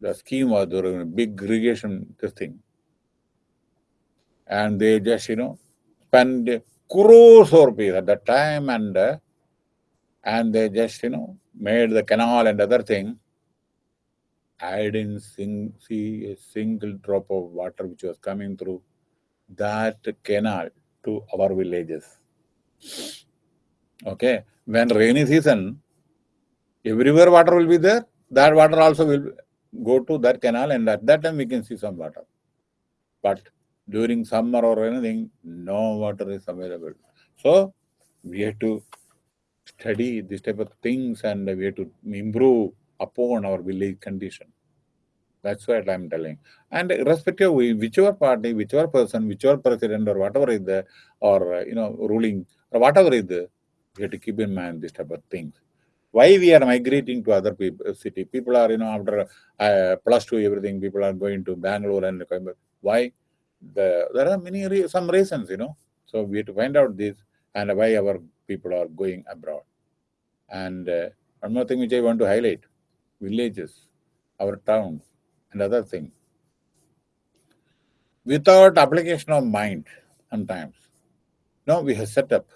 The scheme was a big irrigation thing. And they just, you know, spend crores of rupees at that time and uh, and they just, you know, made the canal and other thing. I didn't sing, see a single drop of water which was coming through that canal to our villages. Okay. When rainy season, everywhere water will be there. That water also will go to that canal and at that time we can see some water. But during summer or anything, no water is available. So we have to study this type of things and we have to improve upon our village condition. That's what I'm telling. And irrespective of whichever party, whichever person, whichever president or whatever is there, or uh, you know, ruling or whatever is we have to keep in mind this type of things. Why we are migrating to other people, city? People are, you know, after uh, plus two everything, people are going to Bangalore and why? The, there are many some reasons, you know. So we have to find out this and why our people are going abroad. And uh, one more thing which I want to highlight, villages, our towns, and other things. Without application of mind, sometimes, no, we have set up.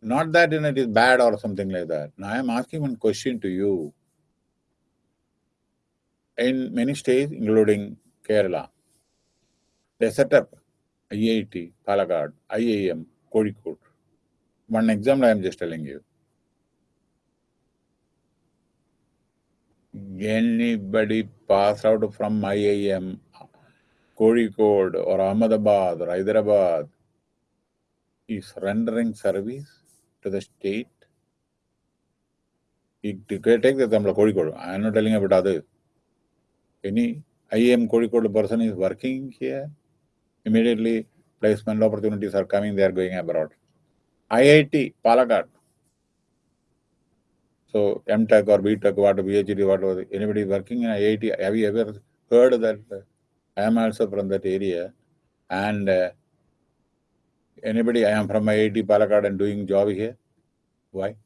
Not that in it is bad or something like that. Now I am asking one question to you. In many states, including Kerala, they set up IIT, Palakkad, IIM, Kozhikode. One example I am just telling you. Anybody pass out from IIM, Kozhikode or Ahmedabad or Hyderabad is rendering service to the state. You take the example of Kozhikode. I am not telling about others. Any IIM Kozhikode person is working here, immediately placement opportunities are coming, they are going abroad. IIT, Palakkad. So MTech or BTech, whatever, PhD, whatever, anybody working in IIT, have you ever heard that I am also from that area and uh, anybody, I am from IIT Palakkad and doing job here? Why?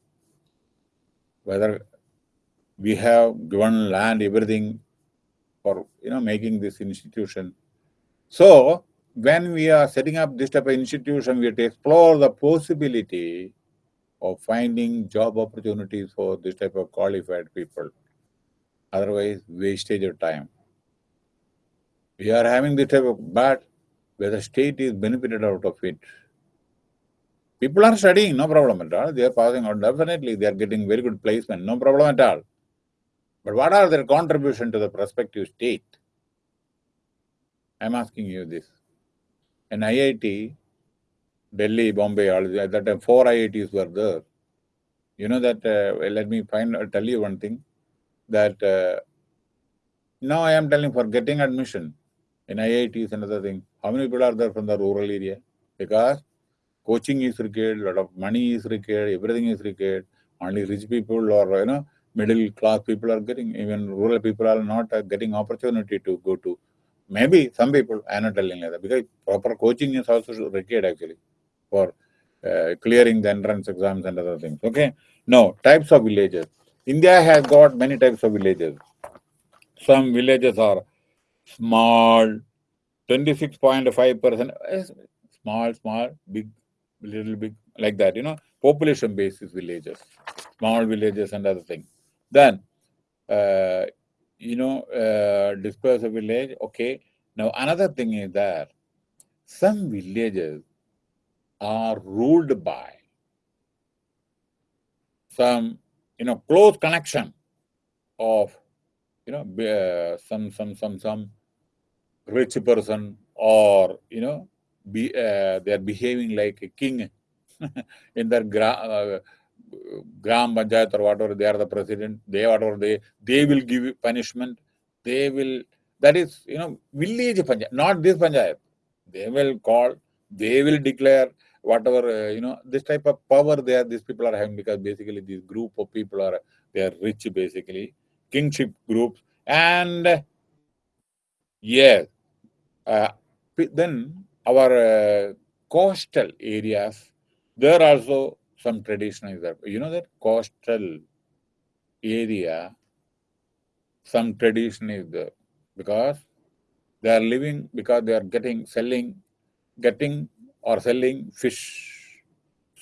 Whether we have given land, everything for, you know, making this institution. So when we are setting up this type of institution, we have to explore the possibility of finding job opportunities for this type of qualified people. Otherwise, wastage of time. We are having this type of, but where the state is benefited out of it. People are studying, no problem at all. They are passing out. Definitely, they are getting very good placement, no problem at all. But what are their contribution to the prospective state? I'm asking you this. In IIT, Delhi, Bombay, all at that time four IITs were there. You know that, uh, let me find, uh, tell you one thing, that uh, now I am telling for getting admission in IIT is another thing. How many people are there from the rural area? Because coaching is required, a lot of money is required, everything is required. Only rich people or, you know, middle class people are getting, even rural people are not uh, getting opportunity to go to Maybe some people, I am not telling like that, because proper coaching is also required actually for uh, clearing the entrance exams and other things. Okay. Now, types of villages. India has got many types of villages. Some villages are small, 26.5%, eh, small, small, big, little bit like that, you know, population basis villages, small villages and other things. Then, uh, you know, uh, disperse a village. Okay. Now, another thing is that some villages are ruled by some, you know, close connection of, you know, uh, some, some, some, some rich person or, you know, be, uh, they are behaving like a king *laughs* in their gra uh, gram panchayat or whatever they are the president they whatever they they will give punishment. They will that is you know village panchayat not this panchayat. They will call they will declare whatever uh, you know this type of power there these people are having because basically this group of people are they are rich basically kingship groups. And yes uh, then our uh, coastal areas there also some tradition is there. You know that coastal area, some tradition is there because they are living, because they are getting, selling, getting or selling fish.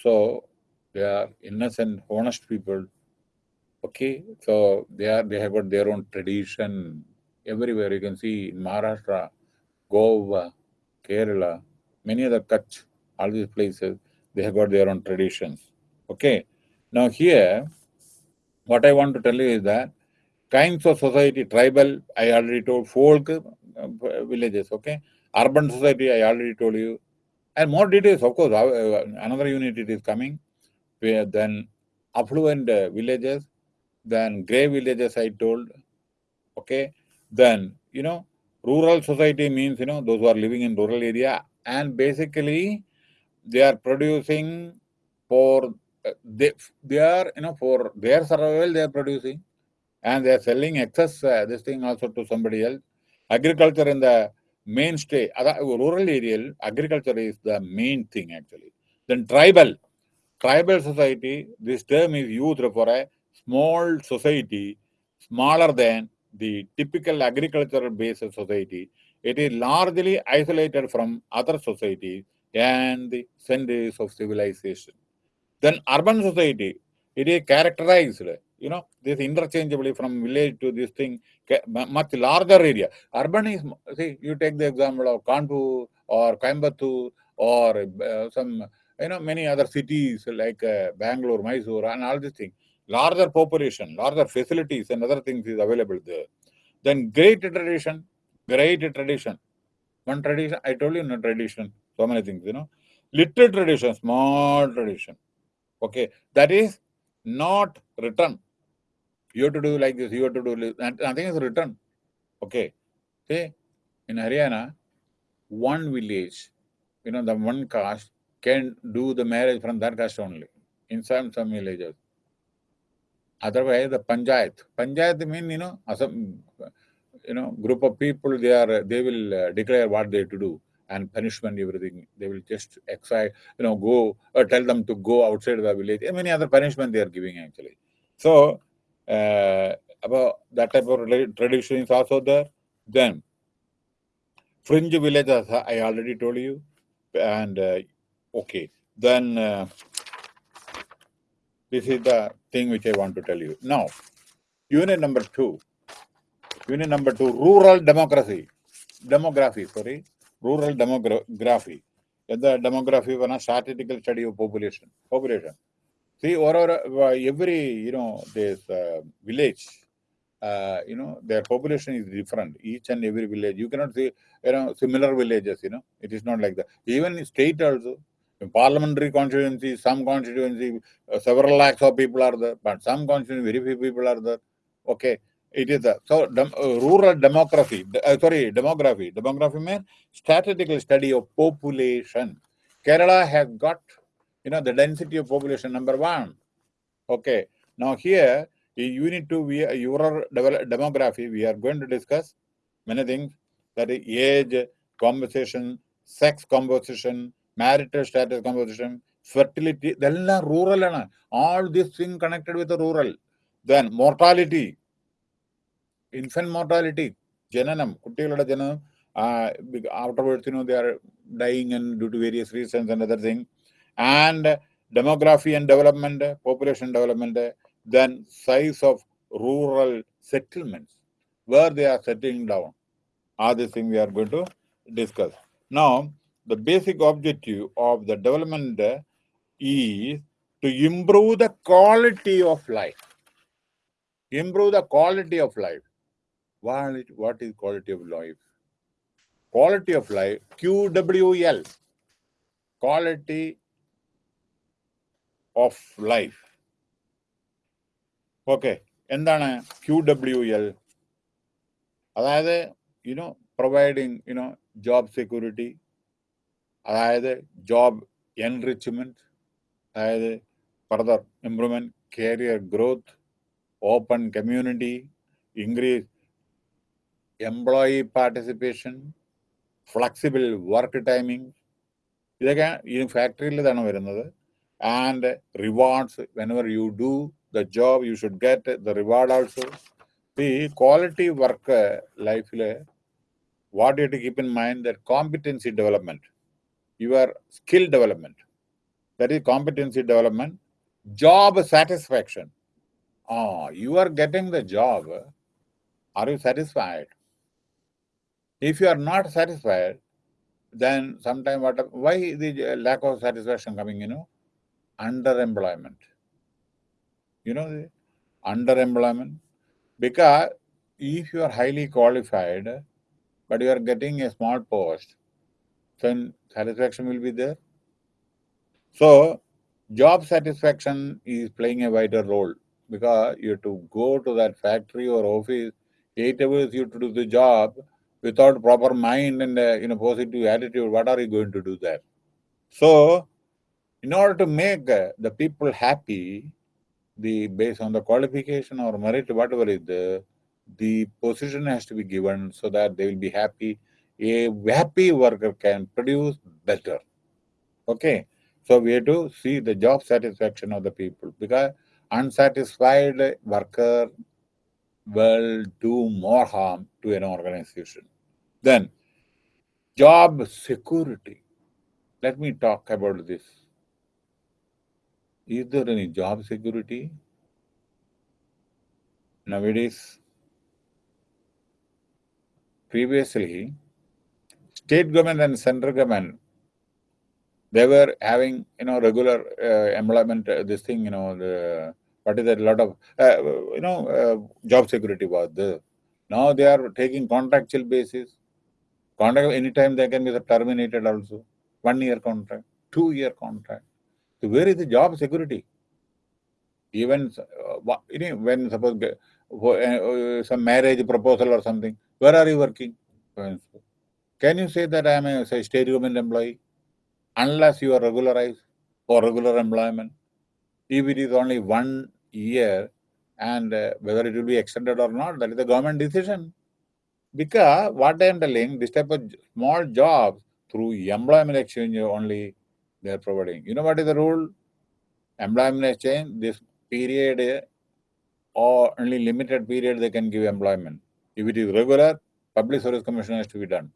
So they are innocent, honest people. Okay, so they are they have got their own tradition everywhere. You can see in Maharashtra, Goa, Kerala, many other Kutch, all these places, they have got their own traditions. Okay. Now here, what I want to tell you is that kinds of society, tribal, I already told, folk uh, villages, okay. Urban society, I already told you. And more details, of course, uh, another unit it is coming. Where then affluent uh, villages, then grey villages I told, okay. Then, you know, rural society means, you know, those who are living in rural area and basically they are producing for, uh, they, they are, you know, for their survival they are producing and they are selling excess uh, this thing also to somebody else. Agriculture in the mainstay, rural area, agriculture is the main thing actually. Then tribal, tribal society, this term is used for a small society, smaller than the typical agricultural based society. It is largely isolated from other societies and the centers of civilization. Then urban society, it is characterized you know, this interchangeably from village to this thing, much larger area. Urban is, see, you take the example of Kanpur or Coimbatore or uh, some, you know, many other cities like uh, Bangalore, Mysore and all these things. Larger population, larger facilities and other things is available there. Then great tradition, great tradition. One tradition, I told you no tradition, so many things, you know. Little tradition, small tradition. Okay, that is not written you have to do like this, you have to do this, nothing is written. Okay. See, in Haryana, one village, you know, the one caste can do the marriage from that caste only in some some villages. Otherwise, the panchayat. Panchayat mean, you know, some, you know, group of people, they are, they will uh, declare what they to do and punishment, everything. They will just excite, you know, go, or tell them to go outside the village. And many other punishment they are giving actually. So, uh, about that type of tradition is also there. Then fringe villages, I already told you. And uh, okay, then uh, this is the thing which I want to tell you. Now, unit number two. Unit number two, rural democracy. Demography, sorry. Rural demography. The demography a statistical study of population. Population. See, or, uh, every, you know, this uh, village, uh, you know, their population is different. Each and every village, you cannot see, you know, similar villages, you know, it is not like that. Even state also, parliamentary constituency, some constituency, uh, several lakhs of people are there, but some constituency, very few people are there. Okay, it is the so dem, uh, rural demography. Uh, sorry, demography. Demography means statistical study of population. Kerala has got you know, the density of population, number one. Okay. Now here, in unit two, we your demography, we are going to discuss many things that is age, composition, sex composition, marital status composition, fertility, they're rural. All these things connected with the rural. Then mortality, infant mortality, janam, kutilada janam. Uh, afterwards, you know, they are dying and due to various reasons and other things. And demography and development, population development, then size of rural settlements, where they are settling down. Are these things we are going to discuss. Now, the basic objective of the development is to improve the quality of life. Improve the quality of life. What is quality of life? Quality of life, QWL. Quality of life okay എന്താണ് Q W L അതായത് you know providing you know job security അതായത് job enrichment അതായത് further improvement career growth open community increase employee participation flexible work timing ഇതൊക്കെ ഈ ഫാക്ടറിയിൽ ഇതാണ് വരുന്നത്. And rewards whenever you do the job you should get the reward also ഈ quality work ലൈഫിൽ what you to keep in mind the competency development your skill development that is competency development job satisfaction. Oh you are getting the job. Are you satisfied? If you are not satisfied then sometime what why the lack of satisfaction coming you know? Underemployment. You know, the underemployment? Because if you are highly qualified, but you are getting a small post, then satisfaction will be there. So, job satisfaction is playing a vital role because you have to go to that factory or office, eight hours you have to do the job without proper mind and uh, you know positive attitude. What are you going to do there? So, in order to make uh, the people happy, the based on the qualification or merit, whatever is there, the position has to be given so that they will be happy. A happy worker can produce better. Okay. So we have to see the job satisfaction of the people because unsatisfied worker will do more harm to an organization. Then job security. Let me talk about this. Is there any job security? Nowadays, previously, state government and central government, they were having, you know, regular uh, employment, uh, this thing, you know, the, what is that, a lot of, uh, you know, uh, job security was there. Now they are taking contractual basis. Contract, anytime they can be terminated also. One year contract, two year contract. So where is the job security? Even uh, when suppose uh, some marriage proposal or something, where are you working? Can you say that I am a say, state government employee? Unless you are regularized for regular employment. If it is only one year and uh, whether it will be extended or not, that is the government decision. Because what I am telling, this type of small jobs through employment exchange only they are providing. You know what is the rule? Employment exchange, this period or only limited period they can give employment. If it is regular, public service commission has to be done.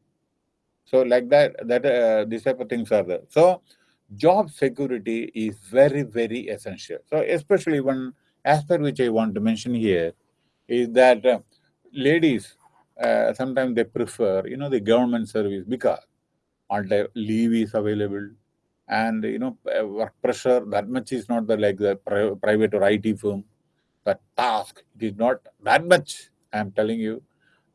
So like that, that uh, these type of things are there. So job security is very, very essential. So especially one aspect which I want to mention here is that uh, ladies, uh, sometimes they prefer, you know, the government service because the leave is available and, you know, uh, work pressure, that much is not the, like the pri private or IT firm. The task, it is not that much, I am telling you.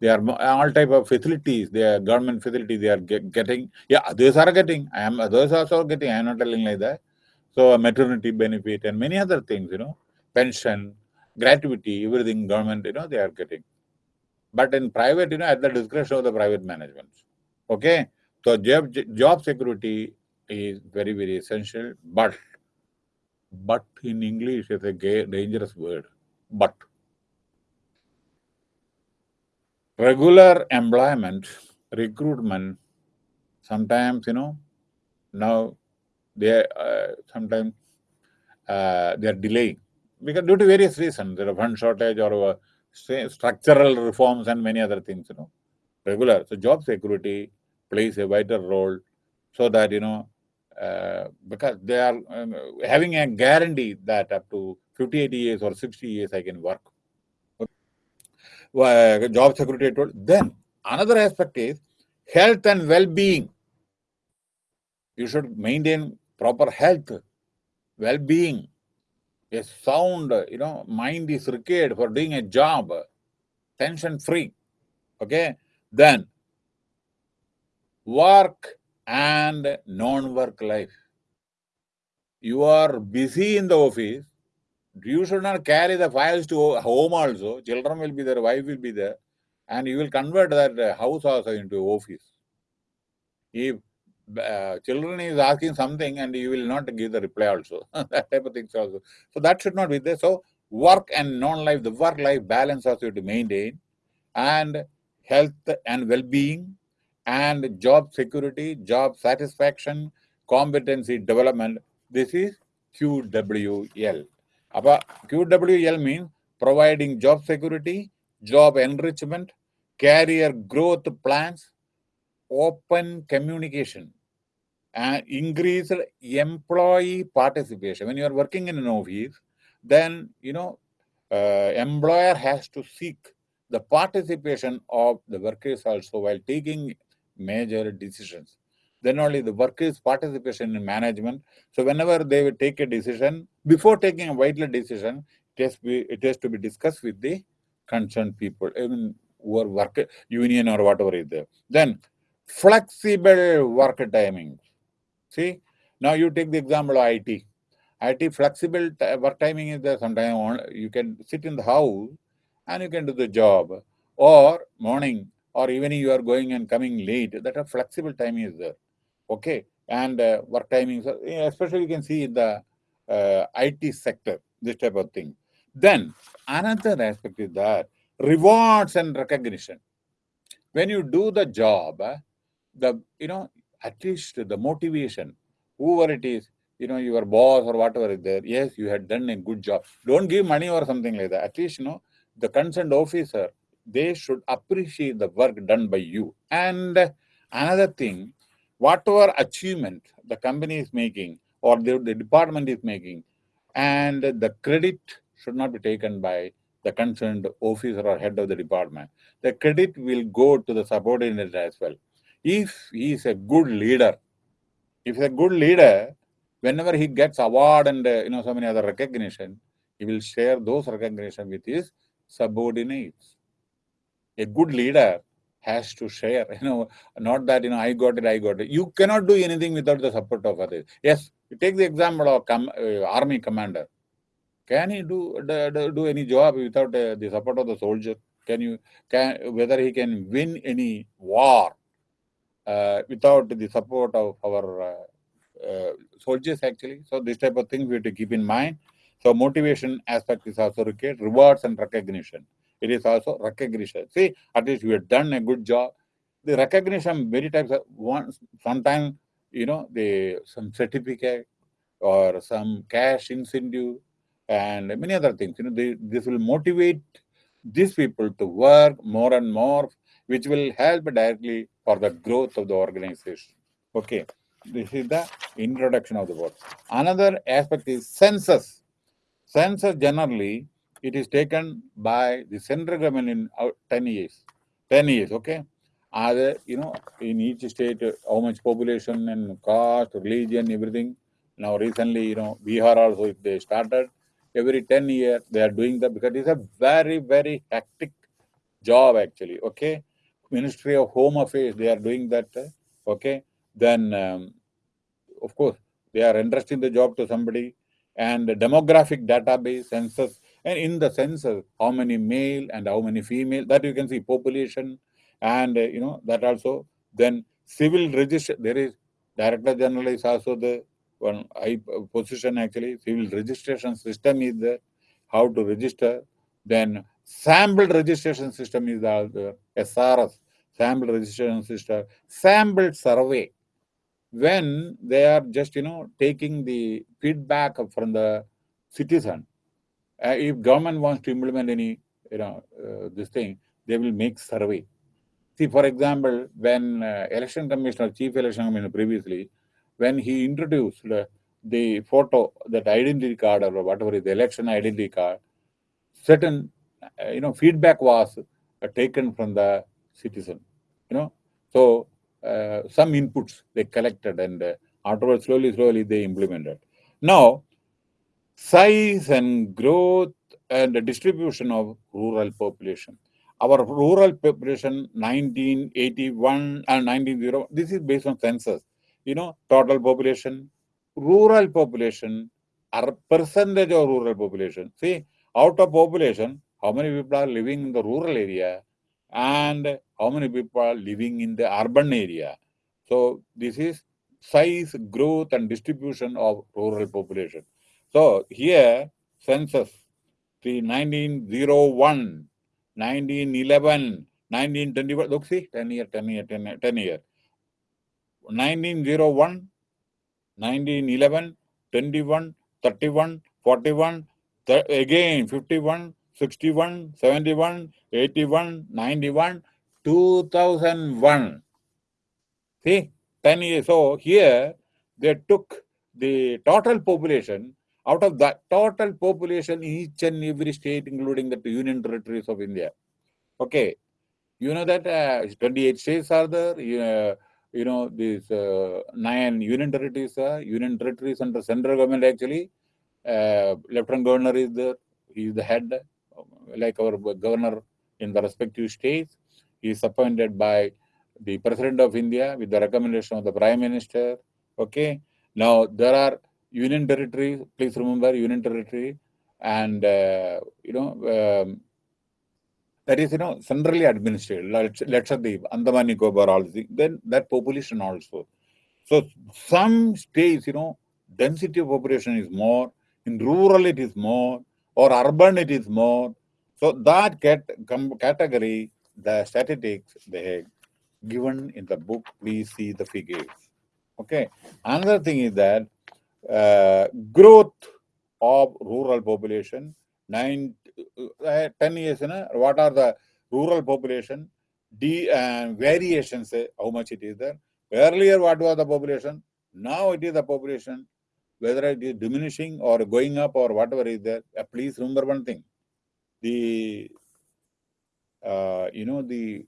They are all type of facilities, they are government facilities, they are get, getting, yeah, others are getting, I am, others are also getting, I am not telling like that. So maternity benefit and many other things, you know, pension, gratuity, everything government, you know, they are getting. But in private, you know, at the discretion of the private management. Okay. So job, job security is very, very essential. But, but in English is a dangerous word. But regular employment, recruitment, sometimes, you know, now they uh, sometimes uh, they are delaying because due to various reasons, there are fund shortage or uh, structural reforms and many other things, you know, regular. So job security plays a vital role so that, you know, uh, because they are um, having a guarantee that up to 50, 80 years or 60 years I can work. Uh, job security. Then another aspect is health and well-being. You should maintain proper health, well-being, a sound, you know, mind is required for doing a job, tension-free. Okay, then work and non-work life. You are busy in the office, you should not carry the files to home also. Children will be there, wife will be there, and you will convert that house also into office. If uh, children is asking something and you will not give the reply also, *laughs* that type of things also. So that should not be there. So work and non-life, the work-life balance also to maintain, and health and well-being, and job security, job satisfaction, competency development. This is QWL. QWL means providing job security, job enrichment, career growth plans, open communication, and increased employee participation. When you are working in an office, then, you know, uh, employer has to seek the participation of the workers also while taking major decisions. Then only the workers' participation in management. So whenever they will take a decision, before taking a vital decision, it has, be, it has to be discussed with the concerned people, even are work union or whatever is there. Then flexible work timing. See, now you take the example of IT. IT flexible work timing is there. Sometimes you can sit in the house and you can do the job. Or morning or evening you are going and coming late. That a flexible timing is there. Okay. And uh, work timing, especially you can see in the uh, IT sector, this type of thing. Then another aspect is that rewards and recognition. When you do the job, the you know at least the motivation, whoever it is, you know your boss or whatever is there. Yes, you had done a good job. Don't give money or something like that. At least you know the concerned officer they should appreciate the work done by you. And another thing, whatever achievement the company is making or the, the department is making, and the credit should not be taken by the concerned officer or head of the department. The credit will go to the subordinate as well. If he is a good leader, if he's a good leader, whenever he gets award and uh, you know so many other recognition, he will share those recognition with his subordinates. A good leader has to share, you know, not that, you know, I got it, I got it. You cannot do anything without the support of others. Yes, you take the example of com uh, army commander. Can he do, do, do any job without uh, the support of the soldier? Can you, can, whether he can win any war uh, without the support of our uh, uh, soldiers actually? So this type of things we have to keep in mind. So motivation aspect is also required, rewards and recognition. It is also recognition. See, at least you have done a good job. The recognition many times, uh, once, sometimes, you know, the some certificate or some cash incentive and many other things. You know, they, this will motivate these people to work more and more, which will help directly for the growth of the organization. Okay, this is the introduction of the word. Another aspect is census. Census generally it is taken by the central government in uh, 10 years. 10 years, okay? Other, you know, in each state, uh, how much population and caste, religion, everything. Now, recently, you know, Bihar also, if they started, every 10 years, they are doing that because it's a very, very hectic job, actually, okay? Ministry of Home Affairs, they are doing that, uh, okay? Then, um, of course, they are entrusting the job to somebody and the demographic database, census, and in the sense of how many male and how many female, that you can see population, and uh, you know, that also, then civil register, there is Director General is also the one high position actually, civil registration system is there, how to register, then sample registration system is the SRS, sample registration system, sample survey, when they are just, you know, taking the feedback from the citizen, uh, if government wants to implement any, you know, uh, this thing, they will make survey. See, for example, when uh, election commissioner, chief election commissioner previously, when he introduced the photo, that identity card or whatever is the election identity card, certain, uh, you know, feedback was uh, taken from the citizen, you know. So, uh, some inputs they collected and afterwards, slowly, slowly they implemented. Now, size and growth and distribution of rural population. Our rural population 1981 and 1900, this is based on census. You know, total population, rural population, our percentage of rural population. See, out of population, how many people are living in the rural area and how many people are living in the urban area. So this is size, growth and distribution of rural population. So here, census, see, 1901, 1911, 1921, look, see, 10 year, 10 year, 10 year, 10 year. 1901, 1911, 21, 31, 41, again 51, 61, 71, 81, 91, 2001. See, 10 years. So here they took the total population, out of that total population, each and every state, including the union territories of India. Okay, you know that uh, 28 states are there, you know, these uh, nine union territories, uh, union territories under central government actually. Uh, Lieutenant Governor is the he is the head, like our governor in the respective states. He is appointed by the President of India with the recommendation of the Prime Minister. Okay. Now there are union territory, Please remember union territory, and uh, you know. Um, that is, you know, centrally administered, let's say Lakshadweep, Andaman Nicobar, all these, then that population also. So some states, you know, density of population is more, in rural it is more, or urban it is more. So that cat category, the statistics they have given in the book, please see the figures. Okay. Another thing is that uh, growth of rural population, nine uh, 10 years, you know, what are the rural population, D, uh, variations, uh, how much it is there. Earlier, what was the population? Now it is the population, whether it is diminishing or going up or whatever is there. Uh, please remember one thing. The, uh, you know, the,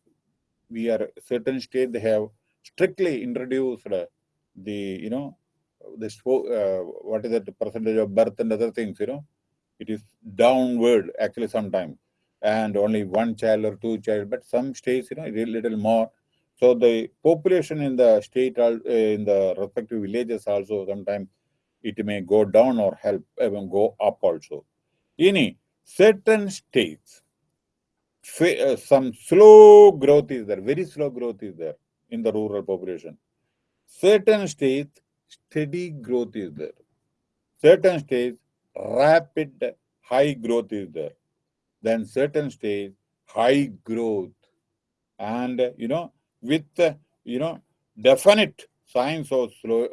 we are certain state they have strictly introduced the, you know, this, uh, what is the percentage of birth and other things, you know, it is downward actually sometimes and only one child or two child but some states you know a little more. So the population in the state uh, in the respective villages also sometimes it may go down or help even go up also. In certain states uh, some slow growth is there very slow growth is there in the rural population. Certain states steady growth is there certain states rapid high growth is there. Then certain stage, high growth. And, you know, with, you know, definite signs of slow,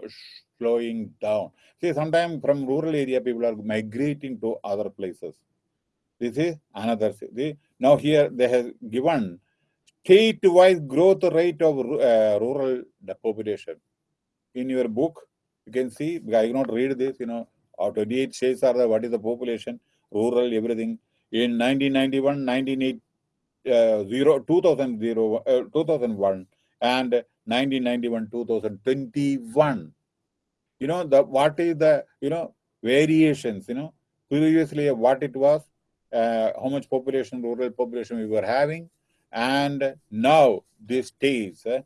slowing down. See, sometimes from rural area, people are migrating to other places. This is another. See, now here they have given state-wise growth rate of uh, rural population. In your book, you can see, I cannot read this, you know, or 28 states are the, what is the population, rural, everything. In 1991, 1980, uh, 2000, uh, 2001 and 1991, 2021. You know, the what is the, you know, variations, you know, previously what it was, uh, how much population, rural population we were having, and now these days, uh,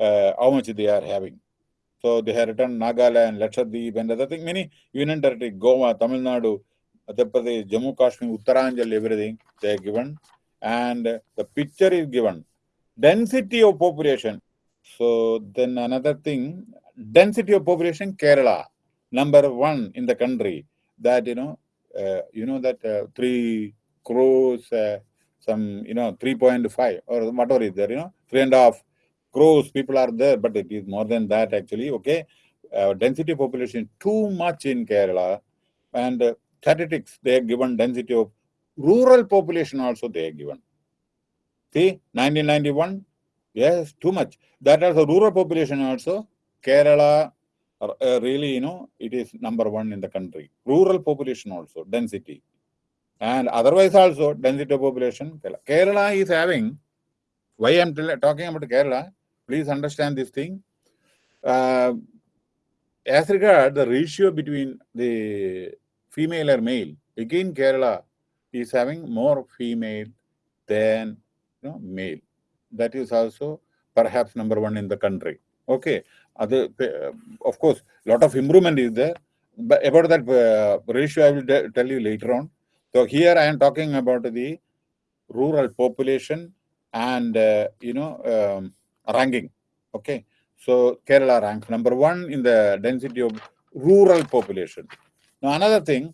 uh, how much they are having. So they have written Nagaland, Lakshadweep, and other thing. Many union territory, Goa, Tamil Nadu, Madhya Pradesh, Jammu Kashmir, Uttaranchal, everything they are given. And the picture is given. Density of population. So then another thing, density of population, Kerala, number one in the country. That, you know, uh, you know that uh, 3 crores, uh, some, you know, 3.5 or whatever is there, you know, three and a half crores people are there, but it is more than that actually, okay? Uh, density population too much in Kerala and uh, statistics, they are given density of rural population also they are given. See, 1991, yes, too much. That the rural population also, Kerala, uh, really, you know, it is number one in the country. Rural population also, density. And otherwise also, density of population, Kerala. Kerala is having, why I am talking about Kerala, Please understand this thing. Uh, as regard the ratio between the female or male, again Kerala is having more female than you know, male. That is also perhaps number one in the country. Okay. Other, uh, of course, lot of improvement is there. But about that uh, ratio, I will tell you later on. So here I am talking about the rural population and, uh, you know, um, ranking. Okay, so Kerala ranks number one in the density of rural population. Now another thing,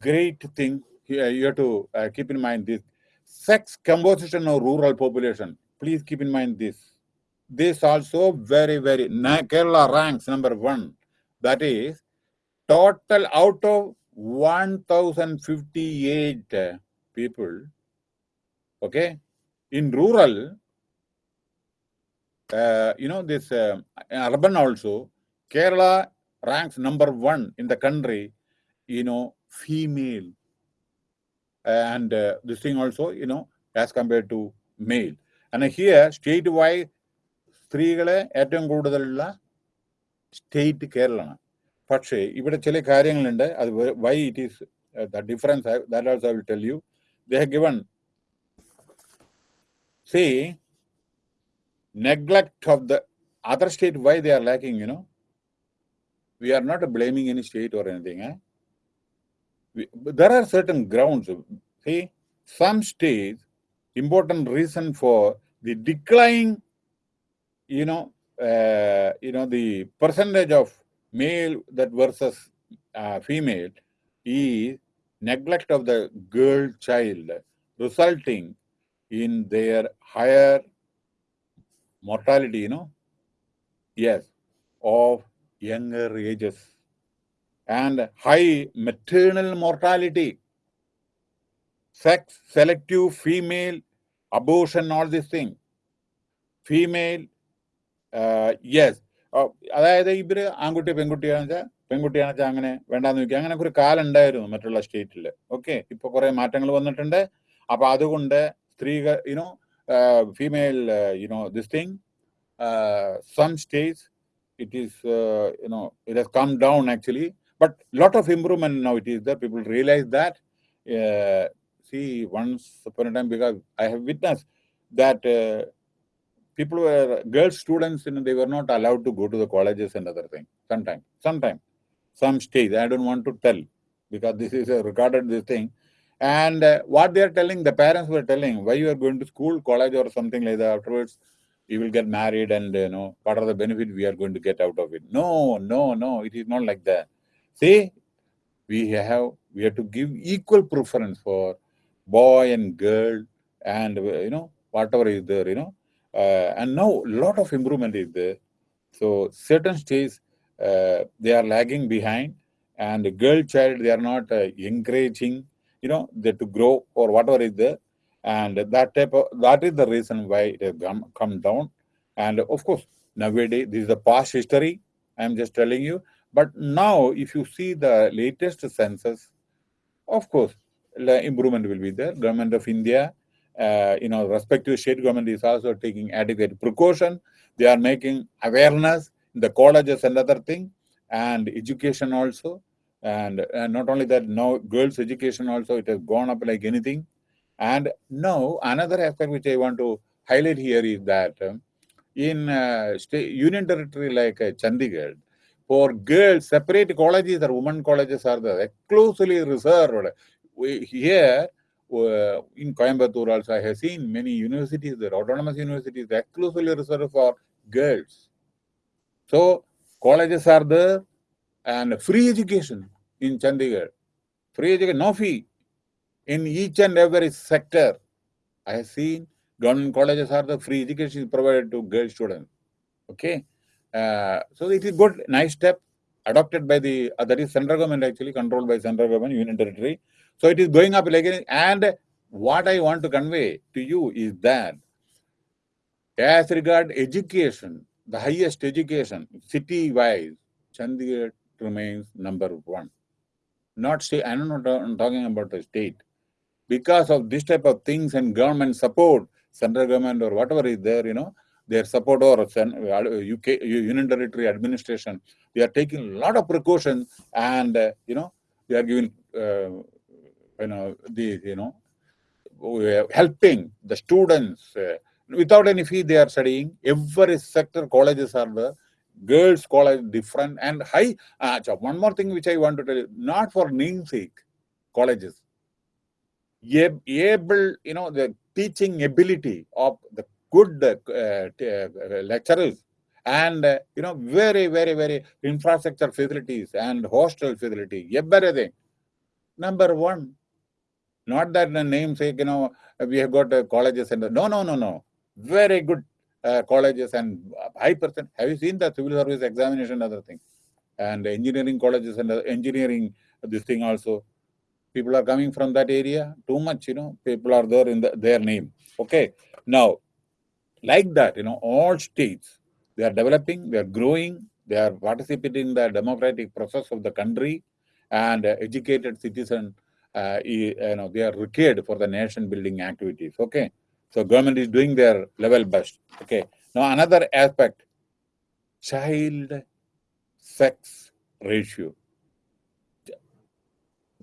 great thing you have to uh, keep in mind this sex composition of rural population. Please keep in mind this. This also very very Kerala ranks number one. That is total out of 1058 people. Okay, in rural uh, you know, this uh, urban also, Kerala ranks number one in the country, you know, female. And uh, this thing also, you know, as compared to male. And here, statewide, സ്ത്രീകളെ ഏറ്റവും കൂടുതലുള്ള state കേരളമാണ് പക്ഷേ ഇവിടെ ചില കാര്യങ്ങളുണ്ട് അത് why it is the difference that also will tell you they have given see neglect of the other state why they are lacking you know we are not blaming any state or anything eh? we, there are certain grounds see some states important reason for the decline you know uh, you know the percentage of male that versus uh, female is neglect of the girl child resulting in their higher mortality, you know, yes, of younger ages. And high maternal mortality, sex, selective female abortion, all these things. Female, uh, yes. അതായത് ഇവർ ആൺകുട്ടി പെൺകുട്ടിയാണെന്ന് വെച്ചാൽ പെൺകുട്ടിയാണെന്ന് വെച്ചാൽ അങ്ങനെ വേണ്ടാന്ന് വെക്കുക അങ്ങനെ ഒരു കാലം ഉണ്ടായിരുന്നു മറ്റുള്ള സ്റ്റേറ്റിൽ ഓക്കെ ഇപ്പൊ കുറെ മാറ്റങ്ങൾ വന്നിട്ടുണ്ട്. അപ്പൊ അതുകൊണ്ട് സ്ത്രീകൾ you know uh, female, uh, you know, this thing. Uh, some states, it is, you know, it has come down actually, but lot of improvement now it is there. People realize that. see, once upon a time, because I have witnessed that people were girl students, you know, they were not allowed to go to the colleges and other things. Sometimes, sometimes, some states. I don't want to tell because this is a recorded this thing. And uh, what they are telling, the parents were telling, why you are going to school, college, or something like that. Afterwards, you will get married, and you know what are the benefits we are going to get out of it. No, no, no, it is not like that. See, we have we have to give equal preference for boy and girl, and you know whatever is there, you know. Uh, and now a lot of improvement is there. So certain states uh, they are lagging behind, and the girl child they are not encouraging you know, they to grow or whatever is there. And that type of, that is the reason why it has come, come down. And of course, nowadays, this is the past history. I'm just telling you. But now, if you see the latest census, of course, the improvement will be there. Government of India, uh, you know, respective state government is also taking adequate precaution. They are making awareness in the colleges and other thing, and education also and, and not only that now girls education also it has gone up like anything and now another aspect which i want to highlight here is that um, in uh, state union territory like uh, chandigarh for girls separate colleges or women colleges are there exclusively reserved we, here uh, in Coimbatore also I have seen many universities, the autonomous universities exclusively reserved for girls. So colleges are there and free education in Chandigarh. Free education, no fee. In each and every sector, I have seen government colleges are the free education is provided to girl students. Okay. Uh, so it is good, nice step adopted by the, uh, that is central government actually, controlled by central government, union territory. So it is going up again. And what I want to convey to you is that as regard education, the highest education, city-wise, Chandigarh remains number one. Not state, I'm not I'm talking about the state. Because of this type of things and government support, central government or whatever is there, you know, their support or UK Union Territory administration, they are taking a lot of precautions and, uh, you know, they are giving, uh, you know, the, you know, we are helping the students uh, without any fee they are studying. Every sector colleges are there girls college different and high. Uh, one more thing which I want to tell you, not for namesake colleges. Able, you know, the teaching ability of the good uh, uh, lecturers and, uh, you know, very, very, very infrastructure facilities and hostel facility, everything. Number one, not that the namesake, you know, we have got colleges and no, no, no, no. Very good uh, colleges and high percent. Have you seen the civil service examination, other thing? And engineering colleges and engineering, this thing also. People are coming from that area too much, you know, people are there in the, their name. Okay. Now, like that, you know, all states, they are developing, they are growing, they are participating in the democratic process of the country and uh, educated citizen, uh, you know, they are required for the nation building activities. Okay. So government is doing their level best. Okay. Now, another aspect child sex ratio,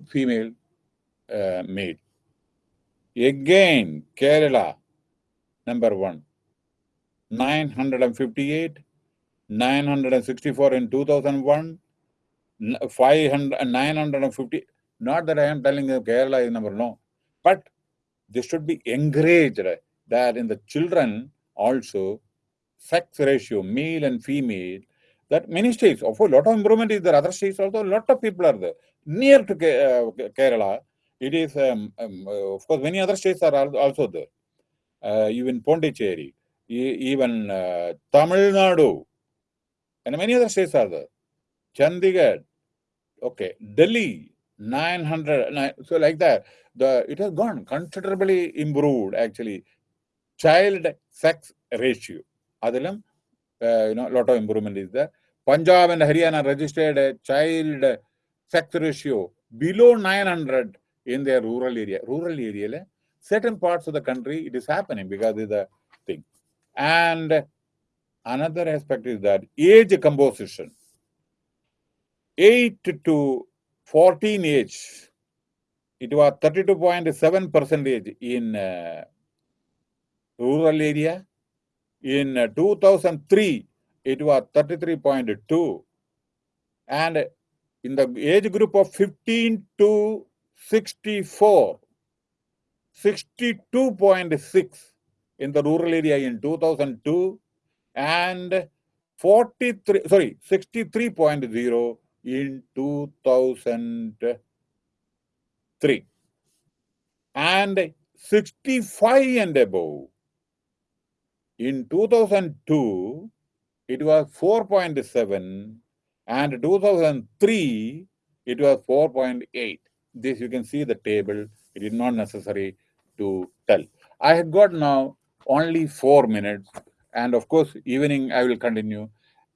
female, uh, male. Again, Kerala, number one, 958, 964 in 2001, 500, 950. Not that I am telling you Kerala is number no, but this should be encouraged that in the children also sex ratio, male and female, that many states, of course, a lot of improvement is there. Other states also, a lot of people are there. Near to uh, Kerala, it is, um, um, uh, of course, many other states are also there. Uh, even Pondicherry, even uh, Tamil Nadu, and many other states are there. Chandigarh, okay, Delhi, 900, so like that. The It has gone considerably improved, actually. Child sex ratio. Adilam, uh, you know, a lot of improvement is there. Punjab and Haryana registered a child sex ratio below 900 in their rural area. Rural area, certain parts of the country, it is happening because of the thing. And another aspect is that age composition. 8 to 14 age, it was 32.7 percentage in uh, rural area. In uh, 2003, it was 33.2. And in the age group of 15 to 64, 62.6 in the rural area in 2002 and 43, sorry, 63.0 in 2003 and 65 and above. In 2002 it was 4.7 and 2003 it was 4.8 this you can see the table. It is not necessary to tell. I have got now only four minutes. And of course evening i will continue.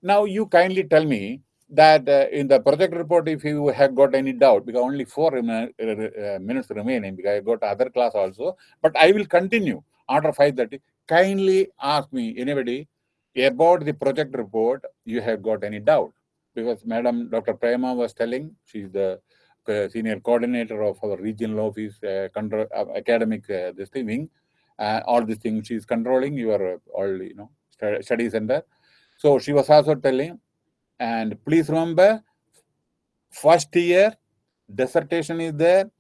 Now you kindly tell me that uh, in the project report if you have got any doubt because only four uh, minutes remaining because i got other class also but i will continue after 5.30 kindly ask me anybody about the project report, you have got any doubt? Because Madam Dr. Prema was telling, she's the uh, senior coordinator of our regional office, uh, control, uh, academic uh, this thing, uh, all these things she's controlling your all you know study center. So she was also telling, and please remember, first year dissertation is there.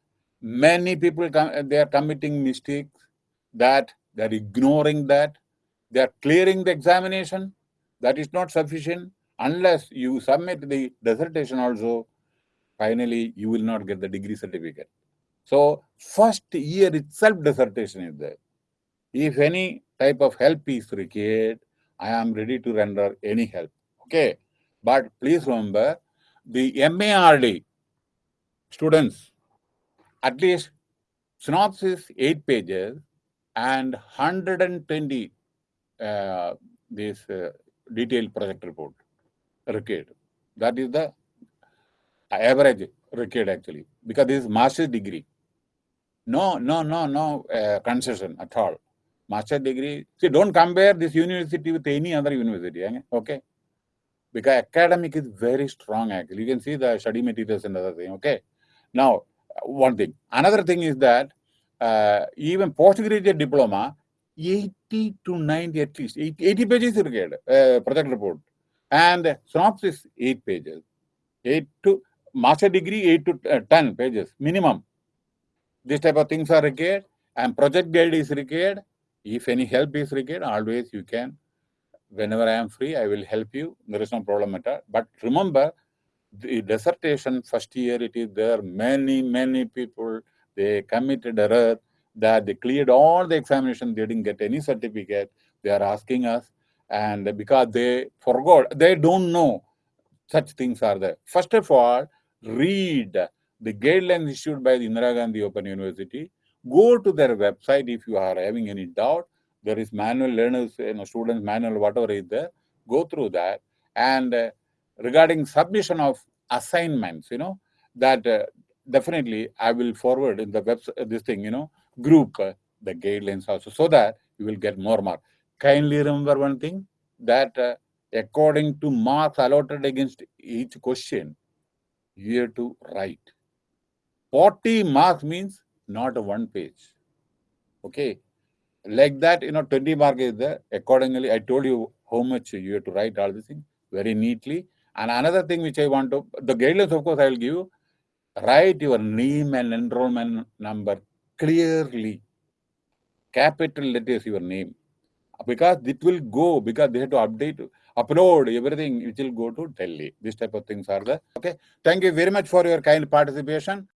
Many people they are committing mistakes that they're ignoring that they are clearing the examination. That is not sufficient. Unless you submit the dissertation also, finally, you will not get the degree certificate. So, first year itself dissertation is there. If any type of help is required, I am ready to render any help. Okay. But please remember, the MARD students, at least synopsis 8 pages and 120 uh, this uh, detailed project report required. That is the average required actually, because this is master's degree. No, no, no, no uh, concession at all. Master degree. See, don't compare this university with any other university. Okay, because academic is very strong. Actually, you can see the study materials and other thing. Okay, now one thing. Another thing is that uh, even postgraduate diploma 80 to 90 at least 80, 80 pages required uh, project report and synopsis 8 pages 8 to master degree 8 to uh, 10 pages minimum this type of things are required and project guide is required if any help is required always you can whenever i am free i will help you there is no problem at all but remember the dissertation first year it is there many many people they committed error that they cleared all the examination, they didn't get any certificate. They are asking us, and because they forgot, they don't know such things are there. First of all, read the guidelines issued by the Indira Gandhi Open University. Go to their website if you are having any doubt. There is manual learners, you know, students manual, whatever is there. Go through that. And uh, regarding submission of assignments, you know, that uh, definitely I will forward in the website, this thing, you know, group uh, the guidelines also so that you will get more mark. kindly remember one thing that uh, according to marks allotted against each question, you have to write. 40 marks means not one page. Okay. Like that, you know, 20 mark is there. Accordingly, I told you how much you have to write all these things very neatly. And another thing which I want to, the guidelines, of course, I will give you. Write your name and enrollment number clearly. Capital letters your name. Because it will go, because they have to update, upload everything, it will go to Delhi. This type of things are there. Okay. Thank you very much for your kind participation.